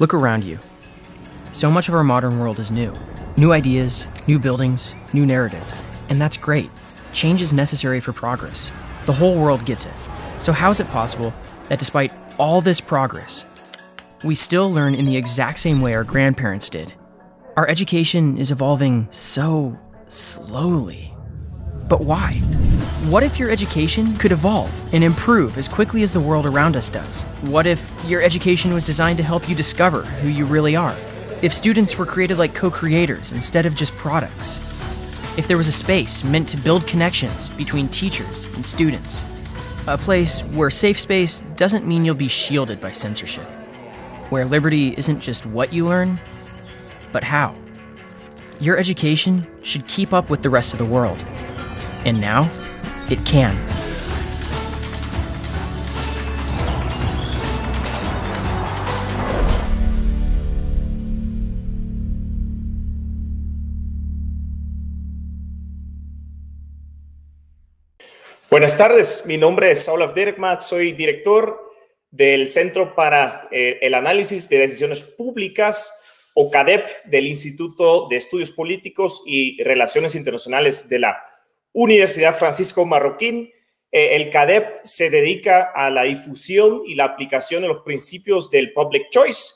Look around you. So much of our modern world is new. New ideas, new buildings, new narratives. And that's great. Change is necessary for progress. The whole world gets it. So, how is it possible that despite all this progress, we still learn in the exact same way our grandparents did? Our education is evolving so slowly. But why? What if your education could evolve and improve as quickly as the world around us does? What if your education was designed to help you discover who you really are? If students were created like co creators instead of just products? If there was a space meant to build connections between teachers and students? A place where safe space doesn't mean you'll be shielded by censorship. Where liberty isn't just what you learn, but how. Your education should keep up with the rest of the world. And now, it can. Buenas tardes, mi nombre es Saul Abderrahman, soy director del Centro para eh, el Análisis de Decisiones Públicas, o CADEP, del Instituto de Estudios Políticos y Relaciones Internacionales de la Universidad Francisco Marroquín. Eh, el CADEP se dedica a la difusión y la aplicación de los principios del public choice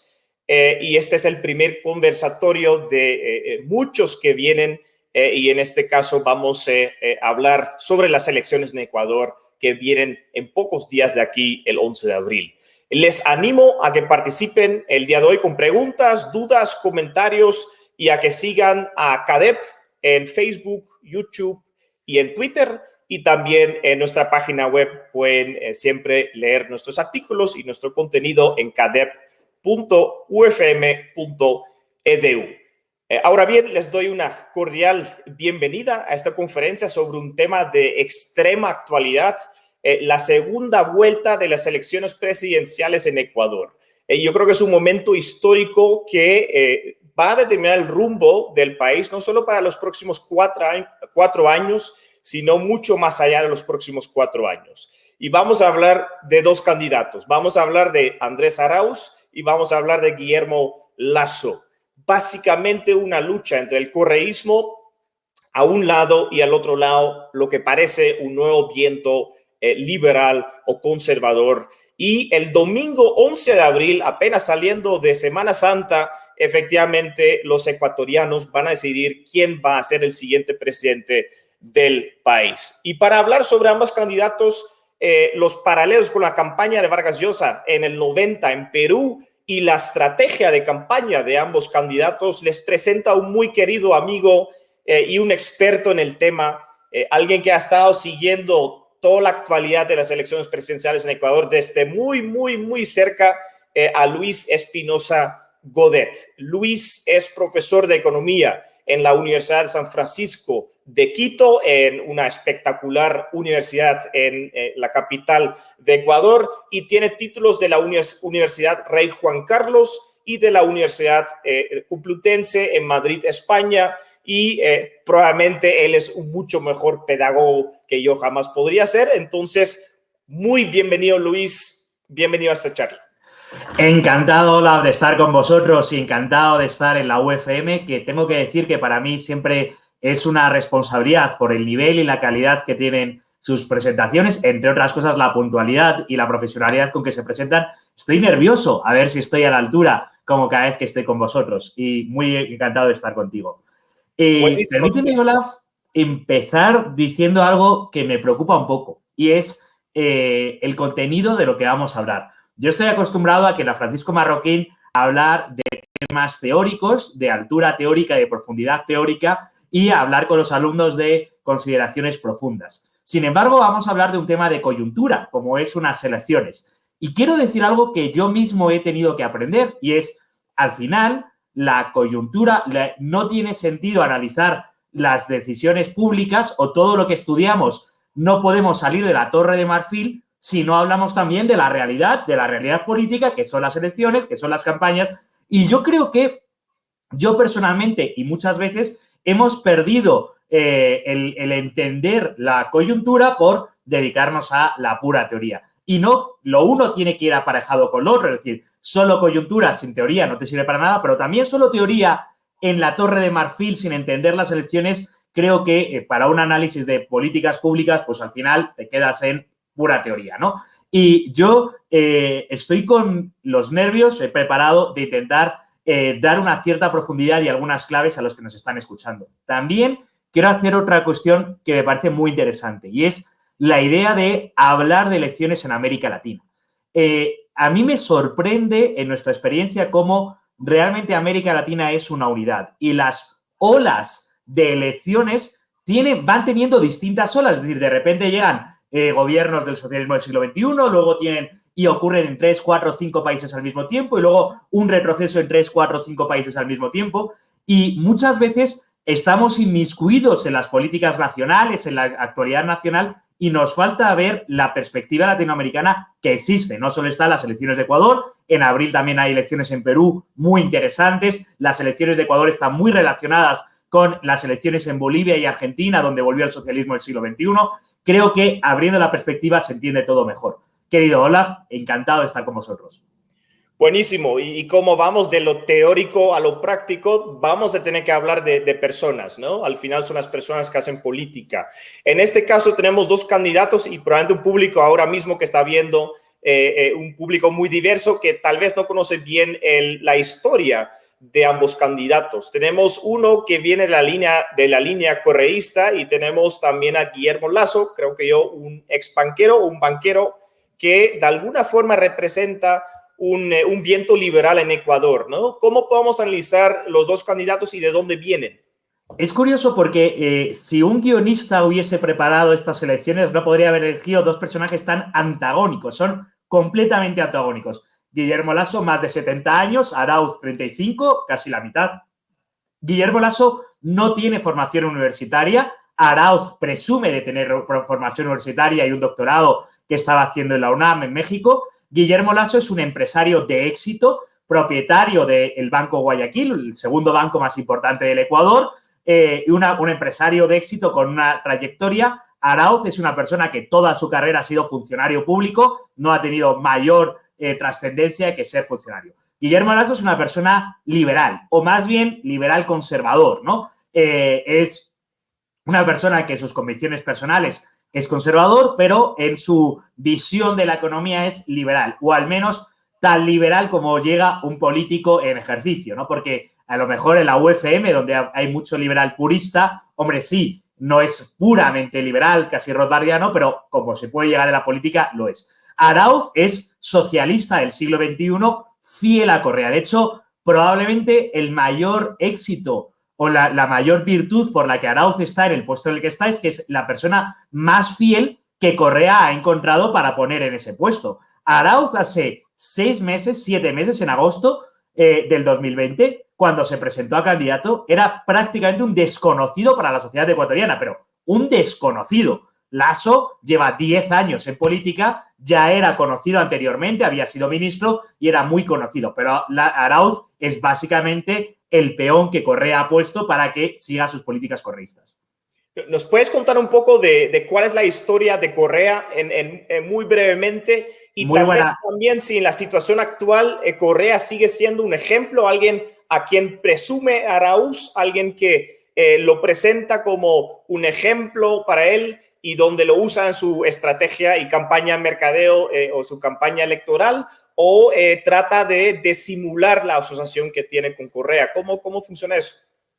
eh, y este es el primer conversatorio de muchos que vienen eh, y en este caso vamos eh, eh, a hablar sobre las elecciones en Ecuador que vienen en pocos días de aquí, el 11 de abril. Les animo a que participen el día de hoy con preguntas, dudas, comentarios y a que sigan a CADEP en Facebook, YouTube y en Twitter. Y también en nuestra página web pueden siempre leer nuestros artículos y nuestro contenido en cadep.ufm.edu. Eh, ahora bien, les doy una cordial bienvenida a esta conferencia sobre un tema de extrema actualidad, eh, la segunda vuelta de las elecciones presidenciales en Ecuador. Eh, yo creo que es un momento histórico que va a determinar el rumbo del país, no solo para los próximos cuatro, cuatro años, sino mucho más allá de los próximos cuatro años. Y vamos a hablar de dos candidatos. Vamos a hablar de Andrés Arauz y vamos a hablar de Guillermo Lazo básicamente una lucha entre el correísmo a un lado y al otro lado lo que parece un nuevo viento eh, liberal o conservador. Y el domingo 11 de abril, apenas saliendo de Semana Santa, efectivamente los ecuatorianos van a decidir quién va a ser el siguiente presidente del país. Y para hablar sobre ambos candidatos, eh, los paralelos con la campaña de Vargas Llosa en el 90 en Perú y la estrategia de campaña de ambos candidatos les presenta un muy querido amigo eh, y un experto en el tema, eh, alguien que ha estado siguiendo toda la actualidad de las elecciones presidenciales en Ecuador desde muy, muy, muy cerca a Luis Espinosa Godet. Luis es profesor de economía en la Universidad de San Francisco de Quito, en una espectacular universidad en eh, la capital de Ecuador, y tiene títulos de la Universidad Rey Juan Carlos y de la Universidad eh, Complutense en Madrid, España, y eh, probablemente él es un mucho mejor pedagogo que yo jamás podría ser. Entonces, muy bienvenido, Luis. Bienvenido a esta charla. Encantado, de estar con vosotros y encantado de estar en la UFM, que tengo que decir que para mí siempre es una responsabilidad por el nivel y la calidad que tienen sus presentaciones, entre otras cosas la puntualidad y la profesionalidad con que se presentan. Estoy nervioso a ver si estoy a la altura como cada vez que estoy con vosotros y muy encantado de estar contigo. Eh, permíteme, Olaf, empezar diciendo algo que me preocupa un poco y es eh, el contenido de lo que vamos a hablar. Yo estoy acostumbrado a que la Francisco Marroquín hablar de temas teóricos, de altura teórica de profundidad teórica y hablar con los alumnos de consideraciones profundas. Sin embargo, vamos a hablar de un tema de coyuntura, como es unas elecciones. Y quiero decir algo que yo mismo he tenido que aprender y es, al final, la coyuntura, no tiene sentido analizar las decisiones públicas o todo lo que estudiamos. No podemos salir de la torre de marfil si no hablamos también de la realidad, de la realidad política, que son las elecciones, que son las campañas. Y yo creo que yo personalmente y muchas veces hemos perdido eh, el, entender la coyuntura por dedicarnos a la pura teoría. y no lo uno tiene que ir aparejado con lo otro, es decir, solo coyuntura sin teoría no te sirve para nada, pero también solo teoría en la torre de marfil sin entender las elecciones, creo que eh, para un análisis de políticas públicas, pues al final te quedas en pura teoría, ¿no? Y yo eh, estoy con los nervios he preparado de intentar eh, dar una cierta profundidad y algunas claves a los que nos están escuchando. También quiero hacer otra cuestión que me parece muy interesante y es la idea de hablar de elecciones en América Latina. Eh, a mí me sorprende en nuestra experiencia cómo realmente América Latina es una unidad y las olas de elecciones tienen, van teniendo distintas olas, es decir, de repente llegan eh, gobiernos del socialismo del siglo XXI, luego tienen y ocurren en tres, cuatro, cinco países al mismo tiempo y luego un retroceso en tres, cuatro, cinco países al mismo tiempo y muchas veces estamos inmiscuidos en las políticas nacionales, en la actualidad nacional y nos falta ver la perspectiva latinoamericana que existe. No solo están las elecciones de Ecuador, en abril también hay elecciones en Perú muy interesantes. Las elecciones de Ecuador están muy relacionadas con las elecciones en Bolivia y Argentina, donde volvió el socialismo del siglo XXI. Creo que abriendo la perspectiva se entiende todo mejor. Querido Olaf, encantado de estar con vosotros. Buenísimo. Y, como vamos de lo teórico a lo práctico, vamos a tener que hablar de, personas, ¿no? Al final son las personas que hacen política. En este caso tenemos dos candidatos y probablemente un público ahora mismo que está viendo, eh, eh, un público muy diverso que tal vez no conoce bien la historia de ambos candidatos. Tenemos uno que viene de la línea, de la línea correísta y tenemos también a Guillermo Lazo, creo que yo, un ex banquero, un banquero que de alguna forma representa eh, un, viento liberal en Ecuador, ¿no? ¿Cómo podemos analizar los dos candidatos y de dónde vienen? Es curioso porque eh, si un guionista hubiese preparado estas elecciones, no podría haber elegido dos personajes tan antagónicos, son completamente antagónicos. Guillermo Lasso, más de 70 años, Arauz, 35, casi la mitad. Guillermo Lasso no tiene formación universitaria, Arauz presume de tener formación universitaria y un doctorado que estaba haciendo en la UNAM en México, Guillermo Lasso es un empresario de éxito, propietario del Banco Guayaquil, el segundo banco más importante del Ecuador, eh, y un empresario de éxito con una trayectoria. Arauz es una persona que toda su carrera ha sido funcionario público, no ha tenido mayor eh, trascendencia que ser funcionario. Guillermo Lasso es una persona liberal, o más bien liberal conservador, ¿no? Eh, es una persona que sus convicciones personales es conservador, pero en su visión de la economía es liberal, o al menos tan liberal como llega un político en ejercicio, ¿no? Porque a lo mejor en la UFM, donde hay mucho liberal purista, hombre, sí, no es puramente liberal, casi rothbardiano, pero como se puede llegar en la política, lo es. Arauz es socialista del siglo XXI, fiel a Correa. De hecho, probablemente el mayor éxito o la, mayor virtud por la que Arauz está en el puesto en el que está es que es la persona más fiel que Correa ha encontrado para poner en ese puesto. Arauz hace seis meses, siete meses, en agosto eh, del 2020, cuando se presentó a candidato, era prácticamente un desconocido para la sociedad ecuatoriana, pero un desconocido. Lasso lleva 10 años en política, ya era conocido anteriormente, había sido ministro y era muy conocido, pero Arauz es básicamente el peón que Correa ha puesto para que siga sus políticas correístas. ¿Nos puedes contar un poco de, cuál es la historia de Correa en, muy brevemente? Y también si en la situación actual eh, Correa sigue siendo un ejemplo, alguien a quien presume Arauz, alguien que eh, lo presenta como un ejemplo para él y donde lo usa en su estrategia y campaña mercadeo eh, o su campaña electoral, o eh, trata de, disimular la asociación que tiene con Correa? ¿Cómo, ¿Cómo funciona eso?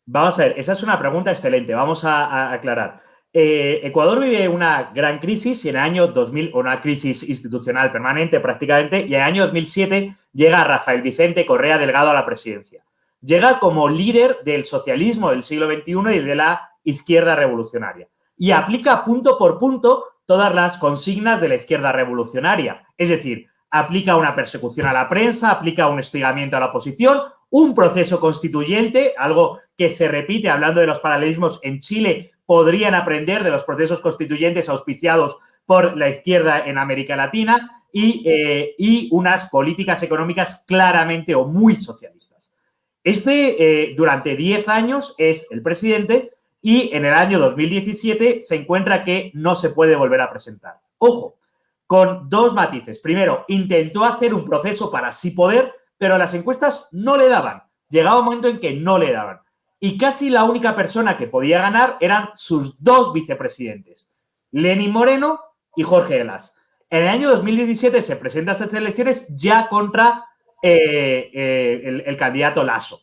Vamos a ver, esa es una pregunta excelente, vamos a, aclarar. Eh, Ecuador vive una gran crisis y en el año 2000, una crisis institucional permanente prácticamente, y en el año 2007 llega Rafael Vicente Correa Delgado a la presidencia. Llega como líder del socialismo del siglo XXI y de la izquierda revolucionaria. Y aplica punto por punto todas las consignas de la izquierda revolucionaria. Es decir, aplica una persecución a la prensa, aplica un hostigamiento a la oposición, un proceso constituyente, algo que se repite hablando de los paralelismos en Chile, podrían aprender de los procesos constituyentes auspiciados por la izquierda en América Latina y, eh, unas políticas económicas claramente o muy socialistas. Este, eh, durante 10 años, es el presidente y en el año 2017 se encuentra que no se puede volver a presentar. Ojo, con dos matices. Primero, intentó hacer un proceso para sí poder, pero las encuestas no le daban. Llegaba un momento en que no le daban. Y casi la única persona que podía ganar eran sus dos vicepresidentes, Lenin Moreno y Jorge Glass. En el año 2017 se presenta estas elecciones ya contra eh, eh, el, el candidato Lasso.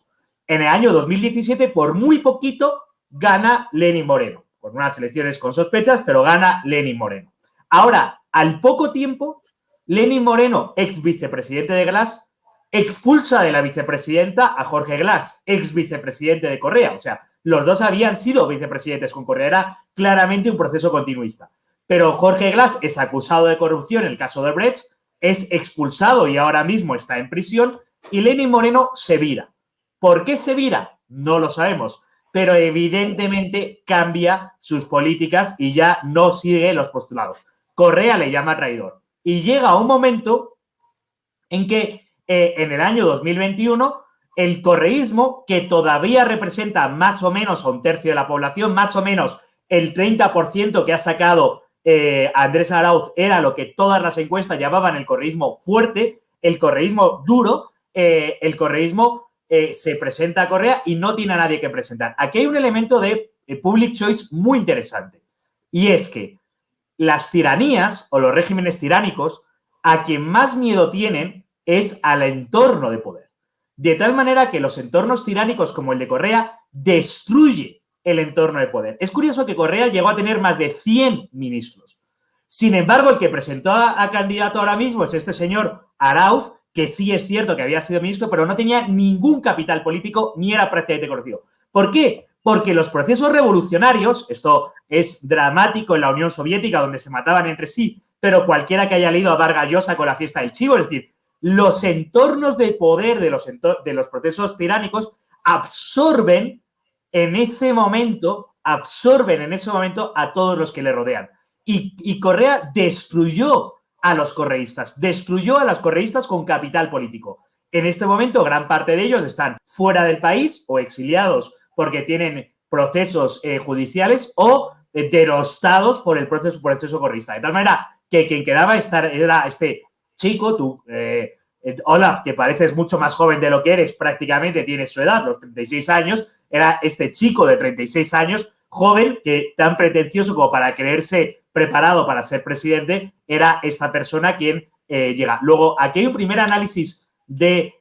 En el año 2017, por muy poquito, gana Lenin Moreno. Con unas elecciones con sospechas, pero gana Lenin Moreno. Ahora, al poco tiempo, Lenin Moreno, ex vicepresidente de Glass, expulsa de la vicepresidenta a Jorge Glass, ex vicepresidente de Correa. O sea, los dos habían sido vicepresidentes con Correa. Era claramente un proceso continuista. Pero Jorge Glass es acusado de corrupción en el caso de Brecht, es expulsado y ahora mismo está en prisión. Y Lenin Moreno se vira. ¿Por qué se vira? No lo sabemos. Pero evidentemente cambia sus políticas y ya no sigue los postulados. Correa le llama traidor. Y llega un momento en que eh, en el año 2021 el correísmo, que todavía representa más o menos a un tercio de la población, más o menos el 30% que ha sacado eh, Andrés Arauz era lo que todas las encuestas llamaban el correísmo fuerte, el correísmo duro, eh, el correísmo se presenta a Correa y no tiene a nadie que presentar. Aquí hay un elemento de public choice muy interesante y es que las tiranías o los regímenes tiránicos a quien más miedo tienen es al entorno de poder. De tal manera que los entornos tiránicos como el de Correa destruye el entorno de poder. Es curioso que Correa llegó a tener más de 100 ministros. Sin embargo, el que presentó a, candidato ahora mismo es este señor Arauz, que sí es cierto que había sido ministro, pero no tenía ningún capital político ni era prácticamente conocido. ¿Por qué? Porque los procesos revolucionarios, esto es dramático en la Unión Soviética, donde se mataban entre sí, pero cualquiera que haya leído a Vargas Llosa con la fiesta del chivo, es decir, los entornos de poder de los, de los procesos tiránicos absorben en ese momento, absorben en ese momento a todos los que le rodean. Y, y Correa destruyó a los correístas, destruyó a los correístas con capital político. En este momento, gran parte de ellos están fuera del país o exiliados porque tienen procesos eh, judiciales o eh, por el proceso, proceso correísta. De tal manera que quien quedaba estar era este chico, tú, eh, Olaf, que pareces mucho más joven de lo que eres, prácticamente tienes su edad, los 36 años, era este chico de 36 años, joven, que tan pretencioso como para creerse preparado para ser presidente, era esta persona quien llega. Luego, aquí hay un primer análisis de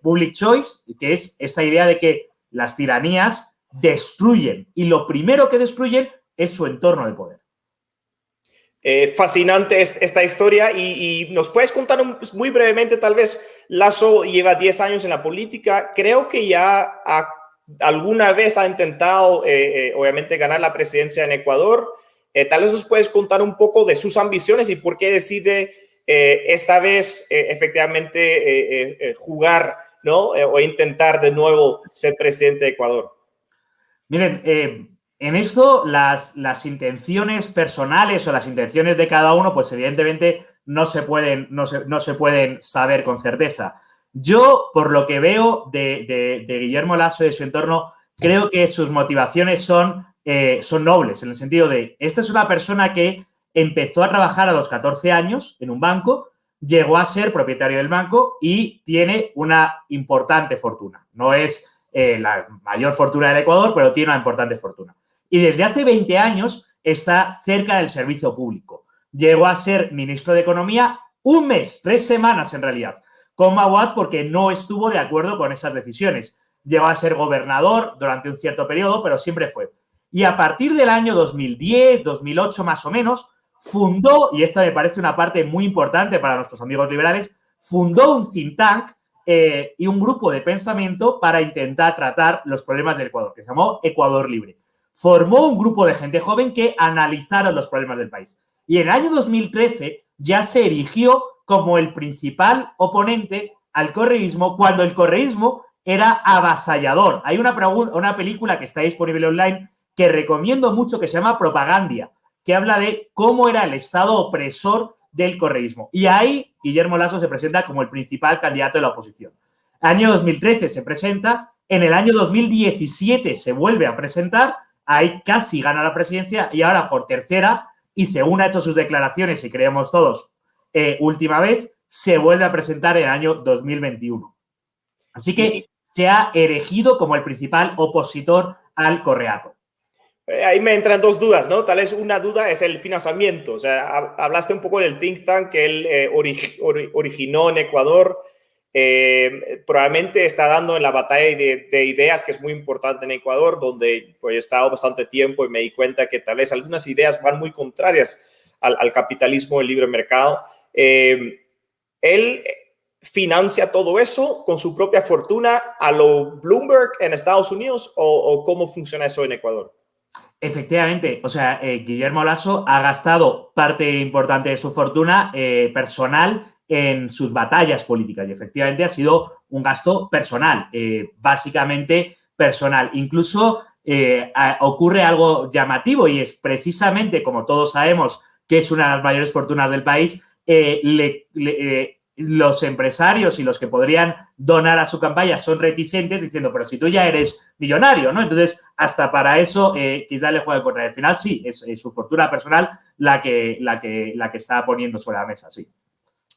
public choice, que es esta idea de que las tiranías destruyen y lo primero que destruyen es su entorno de poder. Eh, fascinante esta historia y, nos puedes contar muy brevemente, tal vez Lazo lleva 10 años en la política, creo que ya alguna vez ha intentado, eh, eh, obviamente, ganar la presidencia en Ecuador. Tal vez nos puedes contar un poco de sus ambiciones y por qué decide esta vez efectivamente jugar ¿no? o intentar de nuevo ser presidente de Ecuador. Miren, eh, en esto las, intenciones personales o las intenciones de cada uno, pues evidentemente no se pueden, no no se pueden saber con certeza. Yo, por lo que veo de, Guillermo Lasso y de su entorno, creo que sus motivaciones son, eh, son nobles, en el sentido de, esta es una persona que empezó a trabajar a los 14 años en un banco, llegó a ser propietario del banco y tiene una importante fortuna. No es eh, la mayor fortuna del Ecuador, pero tiene una importante fortuna. Y desde hace 20 años está cerca del servicio público. Llegó a ser ministro de Economía un mes, tres semanas en realidad, con Mawad porque no estuvo de acuerdo con esas decisiones. Llegó a ser gobernador durante un cierto periodo, pero siempre fue. Y a partir del año 2010, 2008 más o menos, fundó, y esta me parece una parte muy importante para nuestros amigos liberales, fundó un think tank eh, y un grupo de pensamiento para intentar tratar los problemas del Ecuador, que se llamó Ecuador Libre. Formó un grupo de gente joven que analizaron los problemas del país. Y en el año 2013 ya se erigió como el principal oponente al correísmo cuando el correísmo era avasallador. Hay una, una película que está disponible online que recomiendo mucho que se llama Propagandia, que habla de cómo era el Estado opresor del correísmo. Y ahí Guillermo Lasso se presenta como el principal candidato de la oposición. Año 2013 se presenta, en el año 2017 se vuelve a presentar, ahí casi gana la presidencia y ahora por tercera y según ha hecho sus declaraciones, y creemos todos, eh, última vez, se vuelve a presentar en el año 2021. Así que se ha erigido como el principal opositor al Correato. Eh, ahí me entran dos dudas, ¿no? Tal vez una duda es el financiamiento. O sea, hablaste un poco del think tank que él eh, originó en Ecuador. Eh, probablemente está dando en la batalla de, ideas que es muy importante en Ecuador, donde pues, he estado bastante tiempo y me di cuenta que tal vez algunas ideas van muy contrarias al, capitalismo, el libre mercado. él financia todo eso con su propia fortuna a lo Bloomberg en Estados Unidos o, cómo funciona eso en Ecuador? Efectivamente, o sea, eh, Guillermo Lasso ha gastado parte importante de su fortuna eh, personal en sus batallas políticas y efectivamente ha sido un gasto personal, eh, básicamente personal. Incluso ocurre algo llamativo y es precisamente, como todos sabemos, que es una de las mayores fortunas del país, le, los empresarios y los que podrían donar a su campaña son reticentes diciendo, pero si tú ya eres millonario, ¿no? Entonces, hasta para eso eh, quizás le juegue contra. Al final, sí, es, su fortuna personal la que, la, que, la que está poniendo sobre la mesa, sí.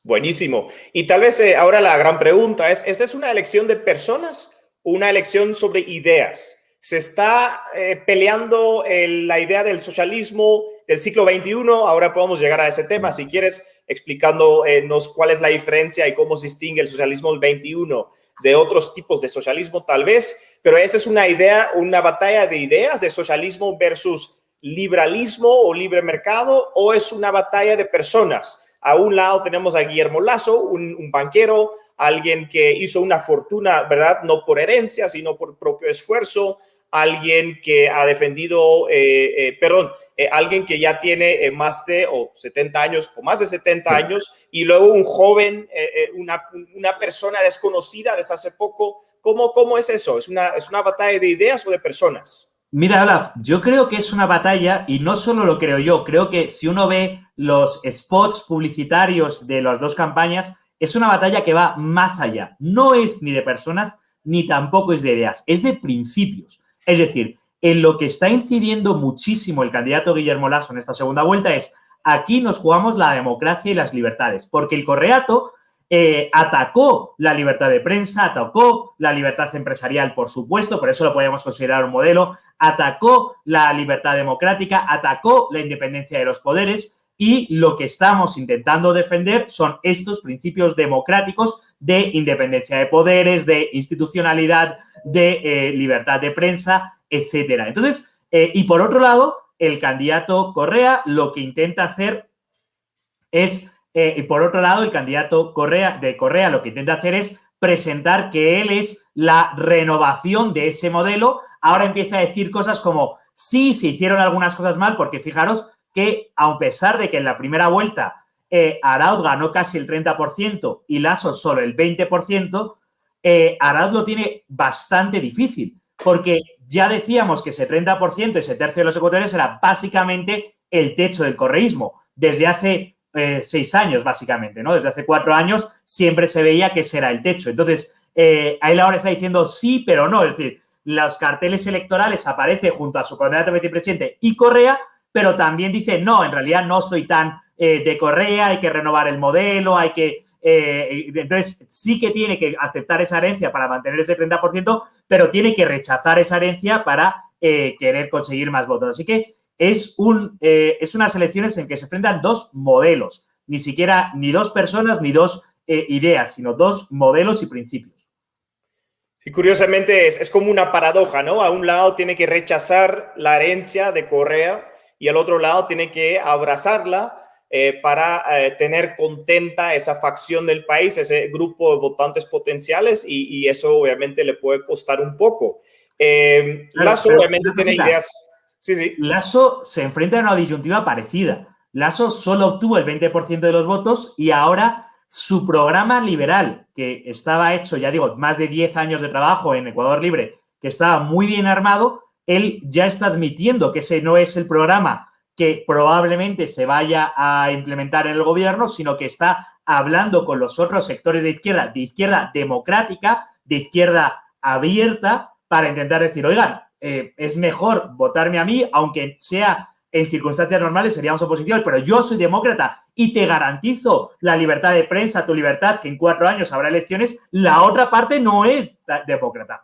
Buenísimo. Y tal vez eh, ahora la gran pregunta es, ¿esta es una elección de personas o una elección sobre ideas? Se está eh, peleando la idea del socialismo del siglo XXI. Ahora podemos llegar a ese tema. Si quieres, explicándonos cuál es la diferencia y cómo se distingue el socialismo del 21 de otros tipos de socialismo, tal vez, pero esa es una idea, una batalla de ideas de socialismo versus liberalismo o libre mercado, o es una batalla de personas. A un lado tenemos a Guillermo Lazo, un, un, banquero, alguien que hizo una fortuna, ¿verdad? No por herencia, sino por propio esfuerzo alguien que ha defendido, eh, eh, perdón, eh, alguien que ya tiene más de o 70 años o más de 70 años y luego un joven, una, una, persona desconocida desde hace poco. ¿Cómo, ¿Cómo es eso? ¿Es una, ¿Es una batalla de ideas o de personas? Mira, Olaf, yo creo que es una batalla y no solo lo creo yo, creo que si uno ve los spots publicitarios de las dos campañas, es una batalla que va más allá. No es ni de personas ni tampoco es de ideas, es de principios. Es decir, en lo que está incidiendo muchísimo el candidato Guillermo Lasso en esta segunda vuelta es aquí nos jugamos la democracia y las libertades, porque el correato eh, atacó la libertad de prensa, atacó la libertad empresarial, por supuesto, por eso lo podemos considerar un modelo, atacó la libertad democrática, atacó la independencia de los poderes y lo que estamos intentando defender son estos principios democráticos de independencia de poderes, de institucionalidad, de eh, libertad de prensa, etcétera. Entonces, eh, y por otro lado, el candidato Correa lo que intenta hacer es, eh, y por otro lado, el candidato Correa, de Correa lo que intenta hacer es presentar que él es la renovación de ese modelo. Ahora empieza a decir cosas como, sí, se hicieron algunas cosas mal, porque fijaros a pesar de que en la primera vuelta eh, Arauz ganó casi el 30% y Lasso solo el 20%, eh, Arauz lo tiene bastante difícil, porque ya decíamos que ese 30%, ese tercio de los ecuatorianos era básicamente el techo del correísmo. Desde hace eh, seis años, básicamente, ¿no? Desde hace cuatro años siempre se veía que ese era el techo. Entonces, eh, él ahora está diciendo sí, pero no. Es decir, los carteles electorales aparece junto a su candidato a vicepresidente y Correa, pero también dice, no, en realidad no soy tan eh, de Correa, hay que renovar el modelo, hay que... Eh, entonces, sí que tiene que aceptar esa herencia para mantener ese 30%, pero tiene que rechazar esa herencia para eh, querer conseguir más votos. Así que es, un, es unas elecciones en que se enfrentan dos modelos, ni siquiera ni dos personas ni dos ideas, sino dos modelos y principios. Sí, curiosamente es, es, como una paradoja, ¿no? A un lado tiene que rechazar la herencia de Correa y al otro lado tiene que abrazarla eh, para eh, tener contenta esa facción del país, ese grupo de votantes potenciales y, eso obviamente le puede costar un poco. Eh, Lazo obviamente tiene ideas. Sí, sí. Lazo se enfrenta a una disyuntiva parecida. Lazo solo obtuvo el 20% de los votos y ahora su programa liberal, que estaba hecho, ya digo, más de 10 años de trabajo en Ecuador Libre, que estaba muy bien armado, él ya está admitiendo que ese no es el programa que probablemente se vaya a implementar en el gobierno, sino que está hablando con los otros sectores de izquierda, de izquierda democrática, de izquierda abierta, para intentar decir, oigan, eh, es mejor votarme a mí, aunque sea en circunstancias normales seríamos oposición, pero yo soy demócrata y te garantizo la libertad de prensa, tu libertad, que en cuatro años habrá elecciones, la otra parte no es demócrata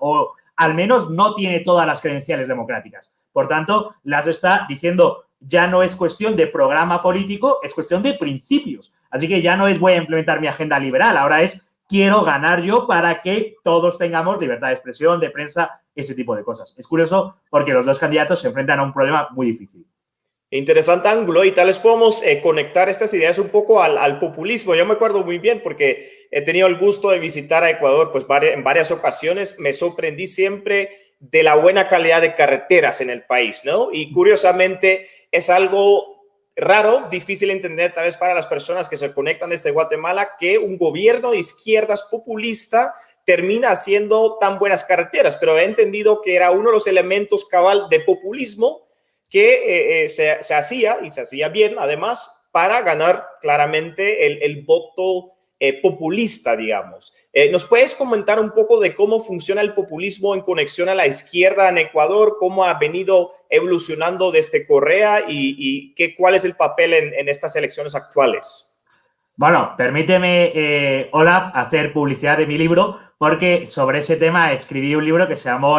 al menos no tiene todas las credenciales democráticas. Por tanto, Lazo está diciendo ya no es cuestión de programa político, es cuestión de principios. Así que ya no es voy a implementar mi agenda liberal, ahora es quiero ganar yo para que todos tengamos libertad de expresión, de prensa, ese tipo de cosas. Es curioso porque los dos candidatos se enfrentan a un problema muy difícil. Interesante ángulo y tal vez podemos eh, conectar estas ideas un poco al, populismo. Yo me acuerdo muy bien porque he tenido el gusto de visitar a Ecuador pues en varias ocasiones. Me sorprendí siempre de la buena calidad de carreteras en el país, ¿no? Y curiosamente es algo raro, difícil de entender tal vez para las personas que se conectan desde Guatemala, que un gobierno de izquierdas populista termina haciendo tan buenas carreteras, pero he entendido que era uno de los elementos cabal de populismo que eh, eh, se, hacía y se hacía bien, además, para ganar claramente el, el voto eh, populista, digamos. Eh, ¿Nos puedes comentar un poco de cómo funciona el populismo en conexión a la izquierda en Ecuador, cómo ha venido evolucionando desde Correa y, qué, cuál es el papel en, estas elecciones actuales? Bueno, permíteme, eh, Olaf, hacer publicidad de mi libro, porque sobre ese tema escribí un libro que se llamó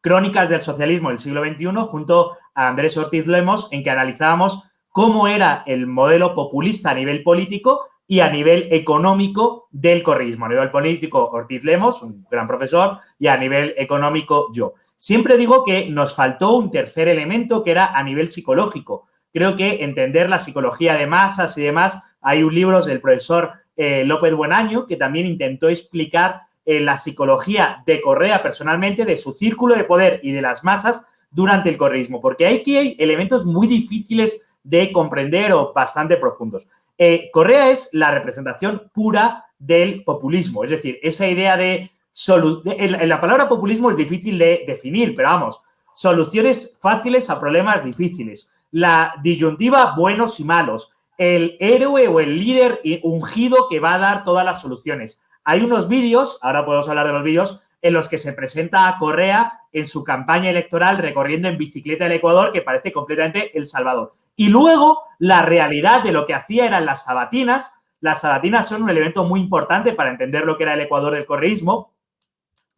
Crónicas del Socialismo del siglo XXI, junto a Andrés Ortiz Lemos, en que analizábamos cómo era el modelo populista a nivel político y a nivel económico del correísmo. A nivel político, Ortiz Lemos, un gran profesor, y a nivel económico, yo. Siempre digo que nos faltó un tercer elemento que era a nivel psicológico. Creo que entender la psicología de masas y demás, hay un libro del profesor eh, López Buenaño que también intentó explicar eh, la psicología de Correa personalmente, de su círculo de poder y de las masas durante el correísmo, porque aquí hay elementos muy difíciles de comprender o bastante profundos. Eh, Correa es la representación pura del populismo, es decir, esa idea de... La palabra populismo es difícil de definir, pero vamos, soluciones fáciles a problemas difíciles. La disyuntiva buenos y malos. El héroe o el líder ungido que va a dar todas las soluciones. Hay unos vídeos, ahora podemos hablar de los vídeos, en los que se presenta a Correa en su campaña electoral recorriendo en bicicleta el Ecuador, que parece completamente El Salvador. Y luego la realidad de lo que hacía eran las sabatinas. Las sabatinas son un elemento muy importante para entender lo que era el Ecuador del correísmo,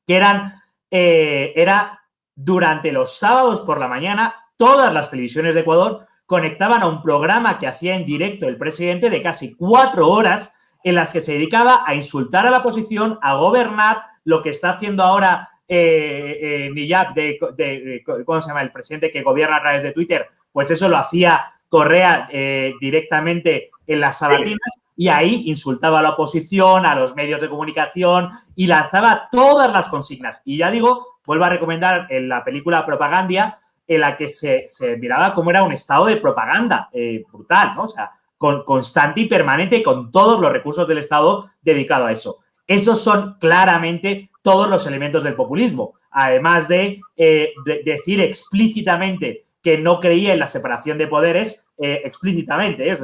que eran, eh, era durante los sábados por la mañana, todas las televisiones de Ecuador conectaban a un programa que hacía en directo el presidente de casi cuatro horas en las que se dedicaba a insultar a la oposición, a gobernar, lo que está haciendo ahora eh, eh de, ¿cómo se llama? El presidente que gobierna a través de Twitter, pues eso lo hacía Correa eh, directamente en las sabatinas y ahí insultaba a la oposición, a los medios de comunicación y lanzaba todas las consignas. Y ya digo, vuelvo a recomendar en la película Propaganda, en la que se, miraba cómo era un estado de propaganda eh, brutal, ¿no? O sea, con, constante y permanente con todos los recursos del Estado dedicado a eso. Esos son claramente todos los elementos del populismo, además de, de decir explícitamente que no creía en la separación de poderes eh, explícitamente, ¿eh?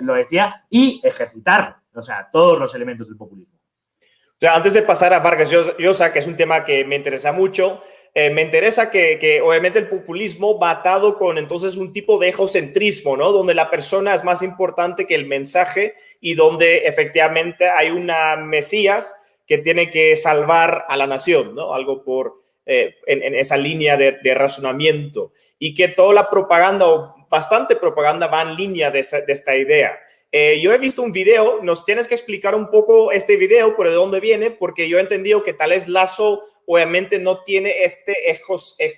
lo decía, y ejercitar, o sea, todos los elementos del populismo. O sea, antes de pasar a Vargas Llosa, que es un tema que me interesa mucho, eh, me interesa que, que, obviamente el populismo va atado con entonces un tipo de egocentrismo, ¿no? Donde la persona es más importante que el mensaje y donde efectivamente hay una Mesías que tiene que salvar a la nación, ¿no? Algo por, eh, en, esa línea de, razonamiento y que toda la propaganda o bastante propaganda va en línea de, esta idea. Eh, yo he visto un video, nos tienes que explicar un poco este video, por de dónde viene, porque yo he entendido que tal vez Lazo obviamente no tiene este e,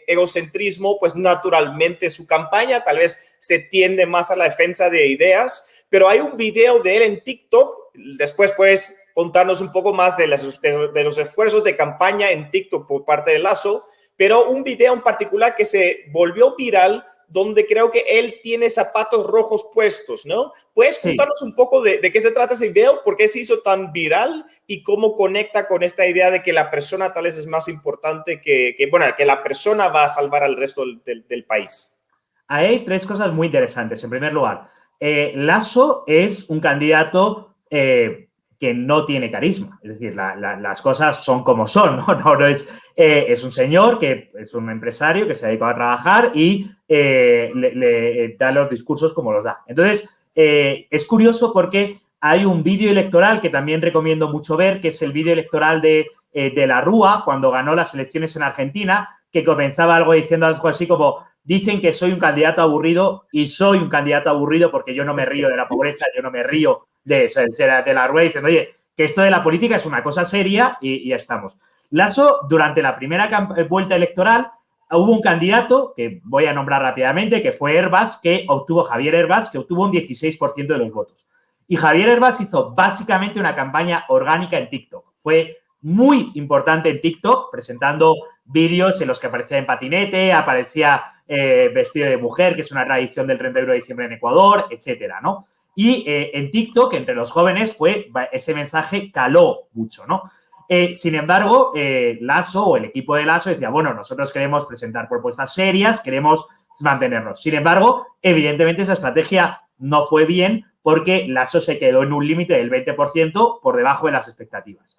egocentrismo, pues naturalmente su campaña tal vez se tiende más a la defensa de ideas, pero hay un video de él en TikTok, después pues contarnos un poco más de, de, los esfuerzos de campaña en TikTok por parte de Lazo, pero un video en particular que se volvió viral donde creo que él tiene zapatos rojos puestos, ¿no? ¿Puedes contarnos un poco de, qué se trata ese video? ¿Por qué se hizo tan viral? ¿Y cómo conecta con esta idea de que la persona tal vez es más importante que, bueno, que la persona va a salvar al resto del, país? hay tres cosas muy interesantes. En primer lugar, eh, Lazo es un candidato eh, que no tiene carisma. Es decir, las cosas son como son, ¿no? no, es, eh, es, un señor que es un empresario que se ha dedicado a trabajar y eh, le, da los discursos como los da. Entonces, eh, es curioso porque hay un vídeo electoral que también recomiendo mucho ver, que es el vídeo electoral de, de la Rúa, cuando ganó las elecciones en Argentina, que comenzaba algo diciendo algo así como, dicen que soy un candidato aburrido y soy un candidato aburrido porque yo no me río de la pobreza, yo no me río de, de, de la rueda diciendo, oye, que esto de la política es una cosa seria y, ya estamos. Lasso, durante la primera eh, vuelta electoral, hubo un candidato, que voy a nombrar rápidamente, que fue Herbas, que obtuvo, Javier Herbas, que obtuvo un 16% de los votos. Y Javier Herbas hizo básicamente una campaña orgánica en TikTok. Fue muy importante en TikTok, presentando vídeos en los que aparecía en patinete, aparecía eh, vestido de mujer, que es una tradición del 31 de diciembre en Ecuador, etcétera, ¿no? Y eh, en TikTok, entre los jóvenes, fue ese mensaje caló mucho, ¿no? Eh, sin embargo, eh, o el equipo de Lasso decía, bueno, nosotros queremos presentar propuestas serias, queremos mantenernos. Sin embargo, evidentemente esa estrategia no fue bien porque Lasso se quedó en un límite del 20% por debajo de las expectativas.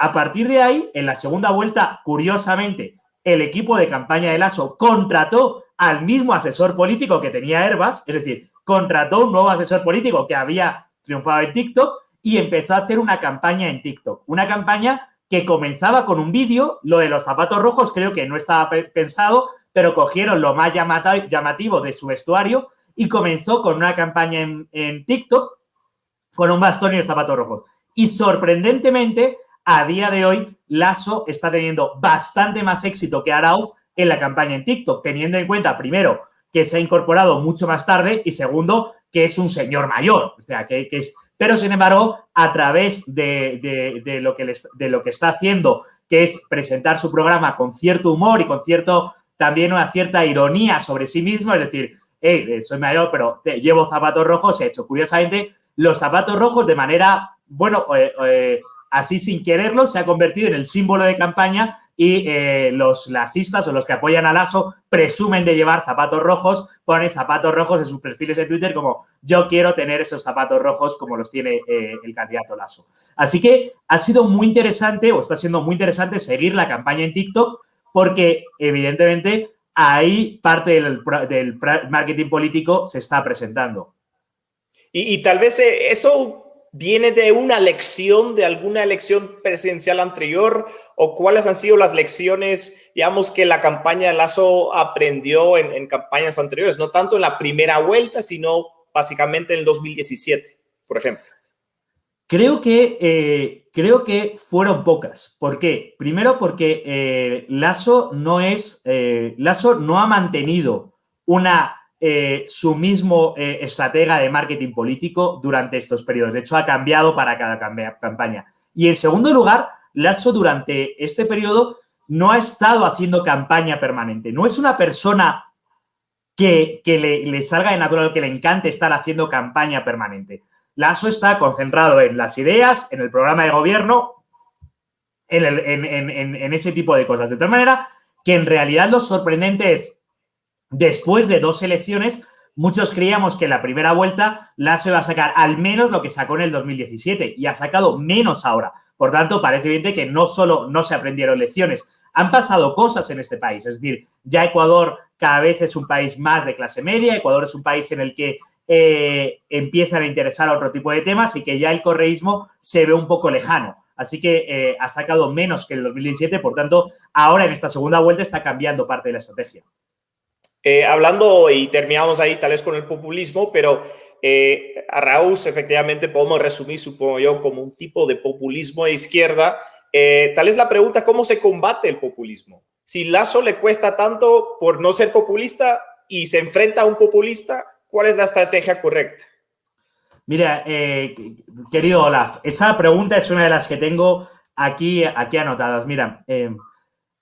a partir de ahí, en la segunda vuelta, curiosamente, el equipo de campaña de Lasso contrató al mismo asesor político que tenía Herbas, es decir, contrató un nuevo asesor político que había triunfado en TikTok y empezó a hacer una campaña en TikTok. Una campaña que comenzaba con un vídeo, lo de los zapatos rojos creo que no estaba pensado, pero cogieron lo más llamativo de su vestuario y comenzó con una campaña en, TikTok con un bastón y los zapatos rojos. Y sorprendentemente, a día de hoy, Lasso está teniendo bastante más éxito que Arauz en la campaña en TikTok, teniendo en cuenta, primero, que se ha incorporado mucho más tarde y segundo, que es un señor mayor. O sea, que, es... Pero, sin embargo, a través de, lo que de lo que está haciendo, que es presentar su programa con cierto humor y con cierto también una cierta ironía sobre sí mismo, es decir, hey, soy mayor, pero llevo zapatos rojos, he hecho curiosamente los zapatos rojos de manera, bueno, eh, eh, así sin quererlo, se ha convertido en el símbolo de campaña y eh, los lasistas o los que apoyan a Lasso presumen de llevar zapatos rojos, ponen zapatos rojos en sus perfiles de Twitter como yo quiero tener esos zapatos rojos como los tiene eh, el candidato Lasso. Así que ha sido muy interesante o está siendo muy interesante seguir la campaña en TikTok porque evidentemente ahí parte del, marketing político se está presentando. Y, y tal vez eh, eso viene de una lección de alguna elección presidencial anterior o cuáles han sido las lecciones, digamos, que la campaña de Lazo aprendió en, campañas anteriores, no tanto en la primera vuelta, sino básicamente en el 2017, por ejemplo. Creo que, eh, creo que fueron pocas. ¿Por qué? Primero porque eh, Lazo no es, eh, Lazo no ha mantenido una eh, su mismo eh, estratega de marketing político durante estos periodos. De hecho, ha cambiado para cada campaña. Y en segundo lugar, Lasso durante este periodo no ha estado haciendo campaña permanente. No es una persona que, le, salga de natural, que le encante estar haciendo campaña permanente. Lasso está concentrado en las ideas, en el programa de gobierno, en ese tipo de cosas. De tal manera que en realidad lo sorprendente es Después de dos elecciones, muchos creíamos que en la primera vuelta Lasso iba a sacar al menos lo que sacó en el 2017 y ha sacado menos ahora. Por tanto, parece evidente que no solo no se aprendieron lecciones, han pasado cosas en este país. Es decir, ya Ecuador cada vez es un país más de clase media, Ecuador es un país en el que eh, empiezan a interesar a otro tipo de temas y que ya el correísmo se ve un poco lejano. Así que eh, ha sacado menos que en el 2017, por tanto, ahora en esta segunda vuelta está cambiando parte de la estrategia. Eh, hablando y terminamos ahí tal vez con el populismo, pero eh, a Raúl efectivamente podemos resumir, supongo yo, como un tipo de populismo de izquierda. Eh, tal es la pregunta, ¿cómo se combate el populismo? Si Lazo le cuesta tanto por no ser populista y se enfrenta a un populista, ¿cuál es la estrategia correcta? Mira, querido Olaf, esa pregunta es una de las que tengo aquí, aquí anotadas. Mira,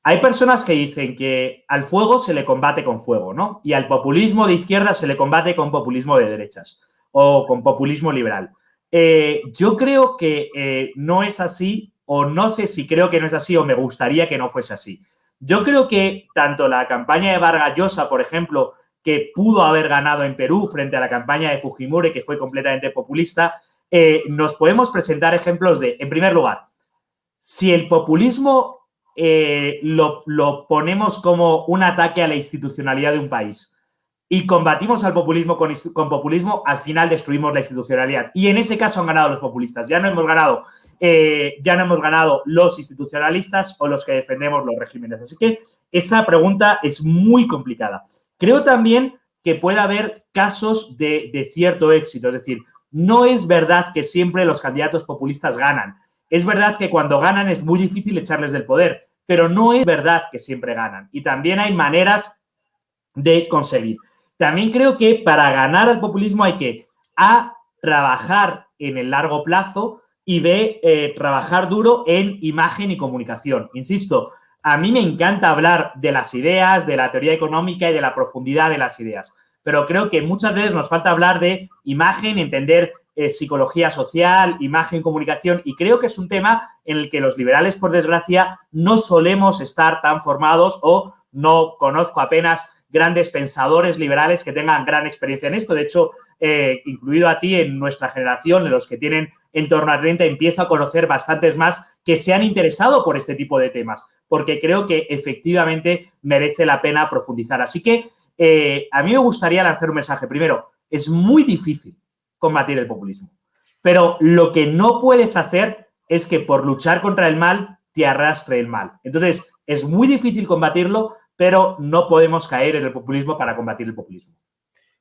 hay personas que dicen que al fuego se le combate con fuego, ¿no? Y al populismo de izquierda se le combate con populismo de derechas o con populismo liberal. Eh, yo creo que eh, no es así, o no sé si creo que no es así, o me gustaría que no fuese así. Yo creo que tanto la campaña de Vargas Llosa, por ejemplo, que pudo haber ganado en Perú frente a la campaña de Fujimori, que fue completamente populista, eh, nos podemos presentar ejemplos de, en primer lugar, si el populismo eh, lo, ponemos como un ataque a la institucionalidad de un país y combatimos al populismo con, populismo, al final destruimos la institucionalidad. Y en ese caso han ganado los populistas. Ya no hemos ganado, eh, ya no hemos ganado los institucionalistas o los que defendemos los regímenes. Así que esa pregunta es muy complicada. Creo también que puede haber casos de, de cierto éxito. Es decir, no es verdad que siempre los candidatos populistas ganan. Es verdad que cuando ganan es muy difícil echarles del poder, pero no es verdad que siempre ganan. Y también hay maneras de conseguir. También creo que para ganar al populismo hay que A, trabajar en el largo plazo y B, eh, trabajar duro en imagen y comunicación. Insisto, a mí me encanta hablar de las ideas, de la teoría económica y de la profundidad de las ideas, pero creo que muchas veces nos falta hablar de imagen, entender eh, psicología social, imagen, comunicación, y creo que es un tema en el que los liberales, por desgracia, no solemos estar tan formados o no conozco apenas grandes pensadores liberales que tengan gran experiencia en esto. De hecho, eh, incluido a ti en nuestra generación, en los que tienen en torno a 30, empiezo a conocer bastantes más que se han interesado por este tipo de temas, porque creo que efectivamente merece la pena profundizar. Así que eh, a mí me gustaría lanzar un mensaje. Primero, es muy difícil combatir el populismo. Pero lo que no puedes hacer es que por luchar contra el mal te arrastre el mal. Entonces, es muy difícil combatirlo, pero no podemos caer en el populismo para combatir el populismo.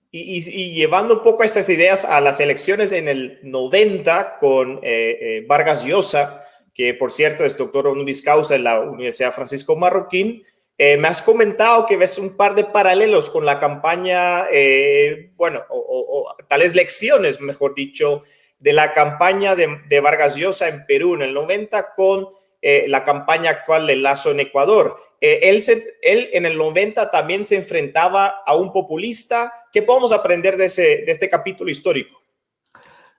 Y, llevando un poco estas ideas a las elecciones en el 90 con eh, eh, Vargas Llosa, que por cierto es doctor honoris causa en la Universidad Francisco Marroquín, eh, me has comentado que ves un par de paralelos con la campaña, eh, bueno, o, tales lecciones, mejor dicho, de la campaña de, Vargas Llosa en Perú en el 90 con eh, la campaña actual de Lazo en Ecuador. él, él en el 90 también se enfrentaba a un populista. ¿Qué podemos aprender de, ese, de este capítulo histórico?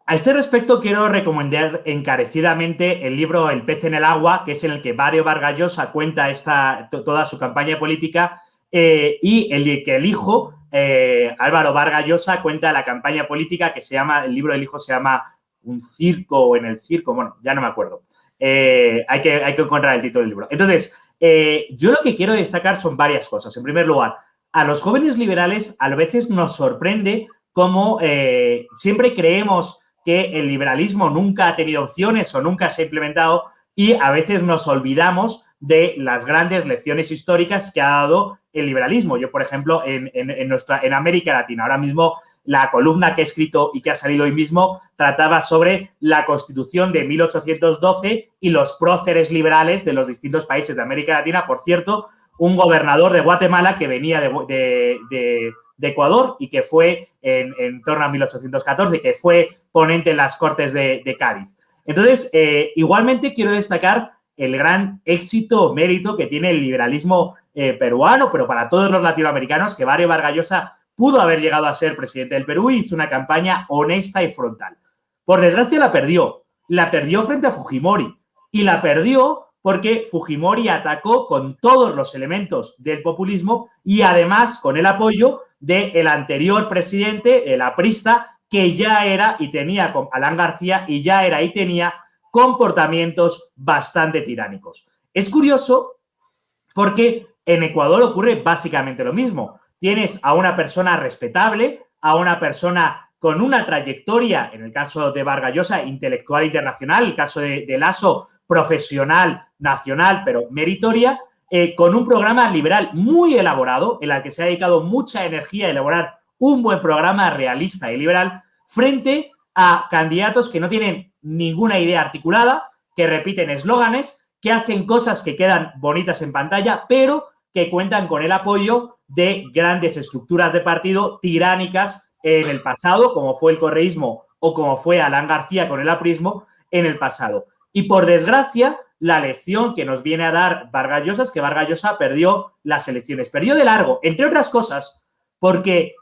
A este respecto, quiero recomendar encarecidamente el libro El pez en el agua, que es en el que Mario Vargas Llosa cuenta esta, toda su campaña política, eh, y el que el hijo, eh, Álvaro Vargas Llosa, cuenta la campaña política que se llama, el libro del hijo se llama Un circo o en el circo, bueno, ya no me acuerdo. Eh, hay, que, hay que encontrar el título del libro. Entonces, yo lo que quiero destacar son varias cosas. En primer lugar, a los jóvenes liberales a veces nos sorprende cómo siempre creemos que el liberalismo nunca ha tenido opciones o nunca se ha implementado y a veces nos olvidamos de las grandes lecciones históricas que ha dado el liberalismo. Yo, por ejemplo, en, nuestra, en América Latina, ahora mismo la columna que he escrito y que ha salido hoy mismo trataba sobre la Constitución de 1812 y los próceres liberales de los distintos países de América Latina. Por cierto, un gobernador de Guatemala que venía de de Ecuador y que fue en, torno a 1814, que fue ponente en las Cortes de, Cádiz. Entonces, eh, igualmente quiero destacar el gran éxito, mérito que tiene el liberalismo eh, peruano, pero para todos los latinoamericanos, que Mario Vargallosa pudo haber llegado a ser presidente del Perú y hizo una campaña honesta y frontal. Por desgracia la perdió. La perdió frente a Fujimori. Y la perdió porque Fujimori atacó con todos los elementos del populismo y además con el apoyo del anterior presidente, el aprista, que ya era y tenía con Alan García y ya era y tenía comportamientos bastante tiránicos. Es curioso porque en Ecuador ocurre básicamente lo mismo. Tienes a una persona respetable, a una persona con una trayectoria, en el caso de Vargallosa, intelectual internacional, el caso de, de Lasso, profesional, nacional, pero meritoria, eh, con un programa liberal muy elaborado, en el que se ha dedicado mucha energía a elaborar un buen programa realista y liberal, frente a candidatos que no tienen ninguna idea articulada, que repiten eslóganes, que hacen cosas que quedan bonitas en pantalla, pero que cuentan con el apoyo de grandes estructuras de partido tiránicas en el pasado, como fue el correísmo o como fue Alan García con el aprismo en el pasado. Y por desgracia, la lección que nos viene a dar Vargas es que Vargas perdió las elecciones. Perdió de largo, entre otras cosas, porque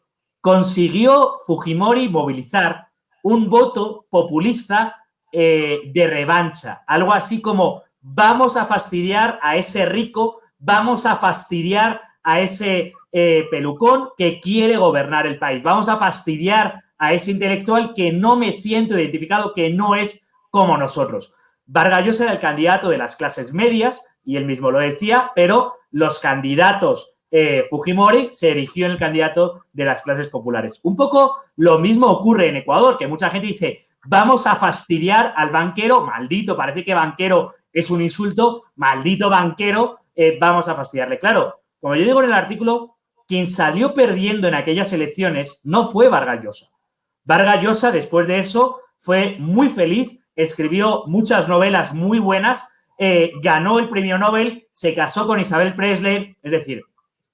consiguió Fujimori movilizar un voto populista eh, de revancha. Algo así como vamos a fastidiar a ese rico, vamos a fastidiar a ese eh, pelucón que quiere gobernar el país. Vamos a fastidiar a ese intelectual que no me siento identificado, que no es como nosotros. Vargas Llosa era el candidato de las clases medias, y él mismo lo decía, pero los candidatos eh, Fujimori se erigió en el candidato de las clases populares. Un poco lo mismo ocurre en Ecuador, que mucha gente dice, vamos a fastidiar al banquero, maldito, parece que banquero es un insulto, maldito banquero, eh, vamos a fastidiarle. Claro, como yo digo en el artículo, quien salió perdiendo en aquellas elecciones no fue Vargas Llosa. Vargas Llosa, después de eso, fue muy feliz, escribió muchas novelas muy buenas, eh, ganó el premio Nobel, se casó con Isabel Presley, es decir,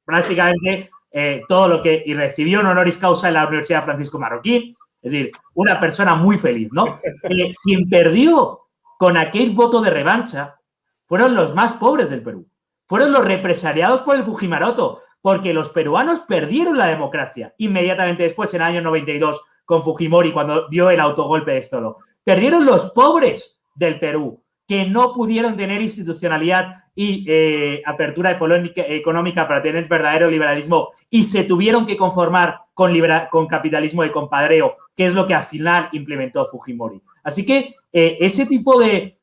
prácticamente eh, todo lo que... y recibió un honoris causa en la Universidad Francisco Marroquín, es decir, una persona muy feliz, ¿no? Eh, quien perdió con aquel voto de revancha fueron los más pobres del Perú. Fueron los represaliados por el Fujimaroto, porque los peruanos perdieron la democracia inmediatamente después, en el año 92, con Fujimori, cuando dio el autogolpe de Estado. Perdieron los pobres del Perú, que no pudieron tener institucionalidad y eh, apertura económica para tener verdadero liberalismo y se tuvieron que conformar con, con capitalismo de compadreo, que es lo que al final implementó Fujimori. Así que eh, ese tipo de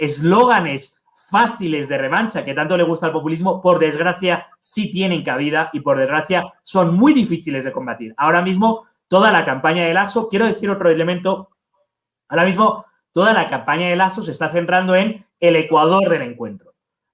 eslóganes fáciles de revancha que tanto le gusta al populismo, por desgracia sí tienen cabida y por desgracia son muy difíciles de combatir. Ahora mismo toda la campaña de Lazo, quiero decir otro elemento, ahora mismo toda la campaña de Lazo se está centrando en el Ecuador del encuentro.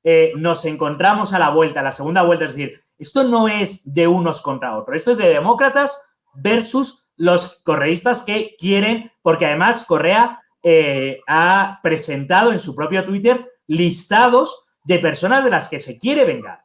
Eh, nos encontramos a la vuelta, a la segunda vuelta, es decir, esto no es de unos contra otros, esto es de demócratas versus los correístas que quieren, porque además Correa eh, ha presentado en su propio Twitter listados de personas de las que se quiere vengar,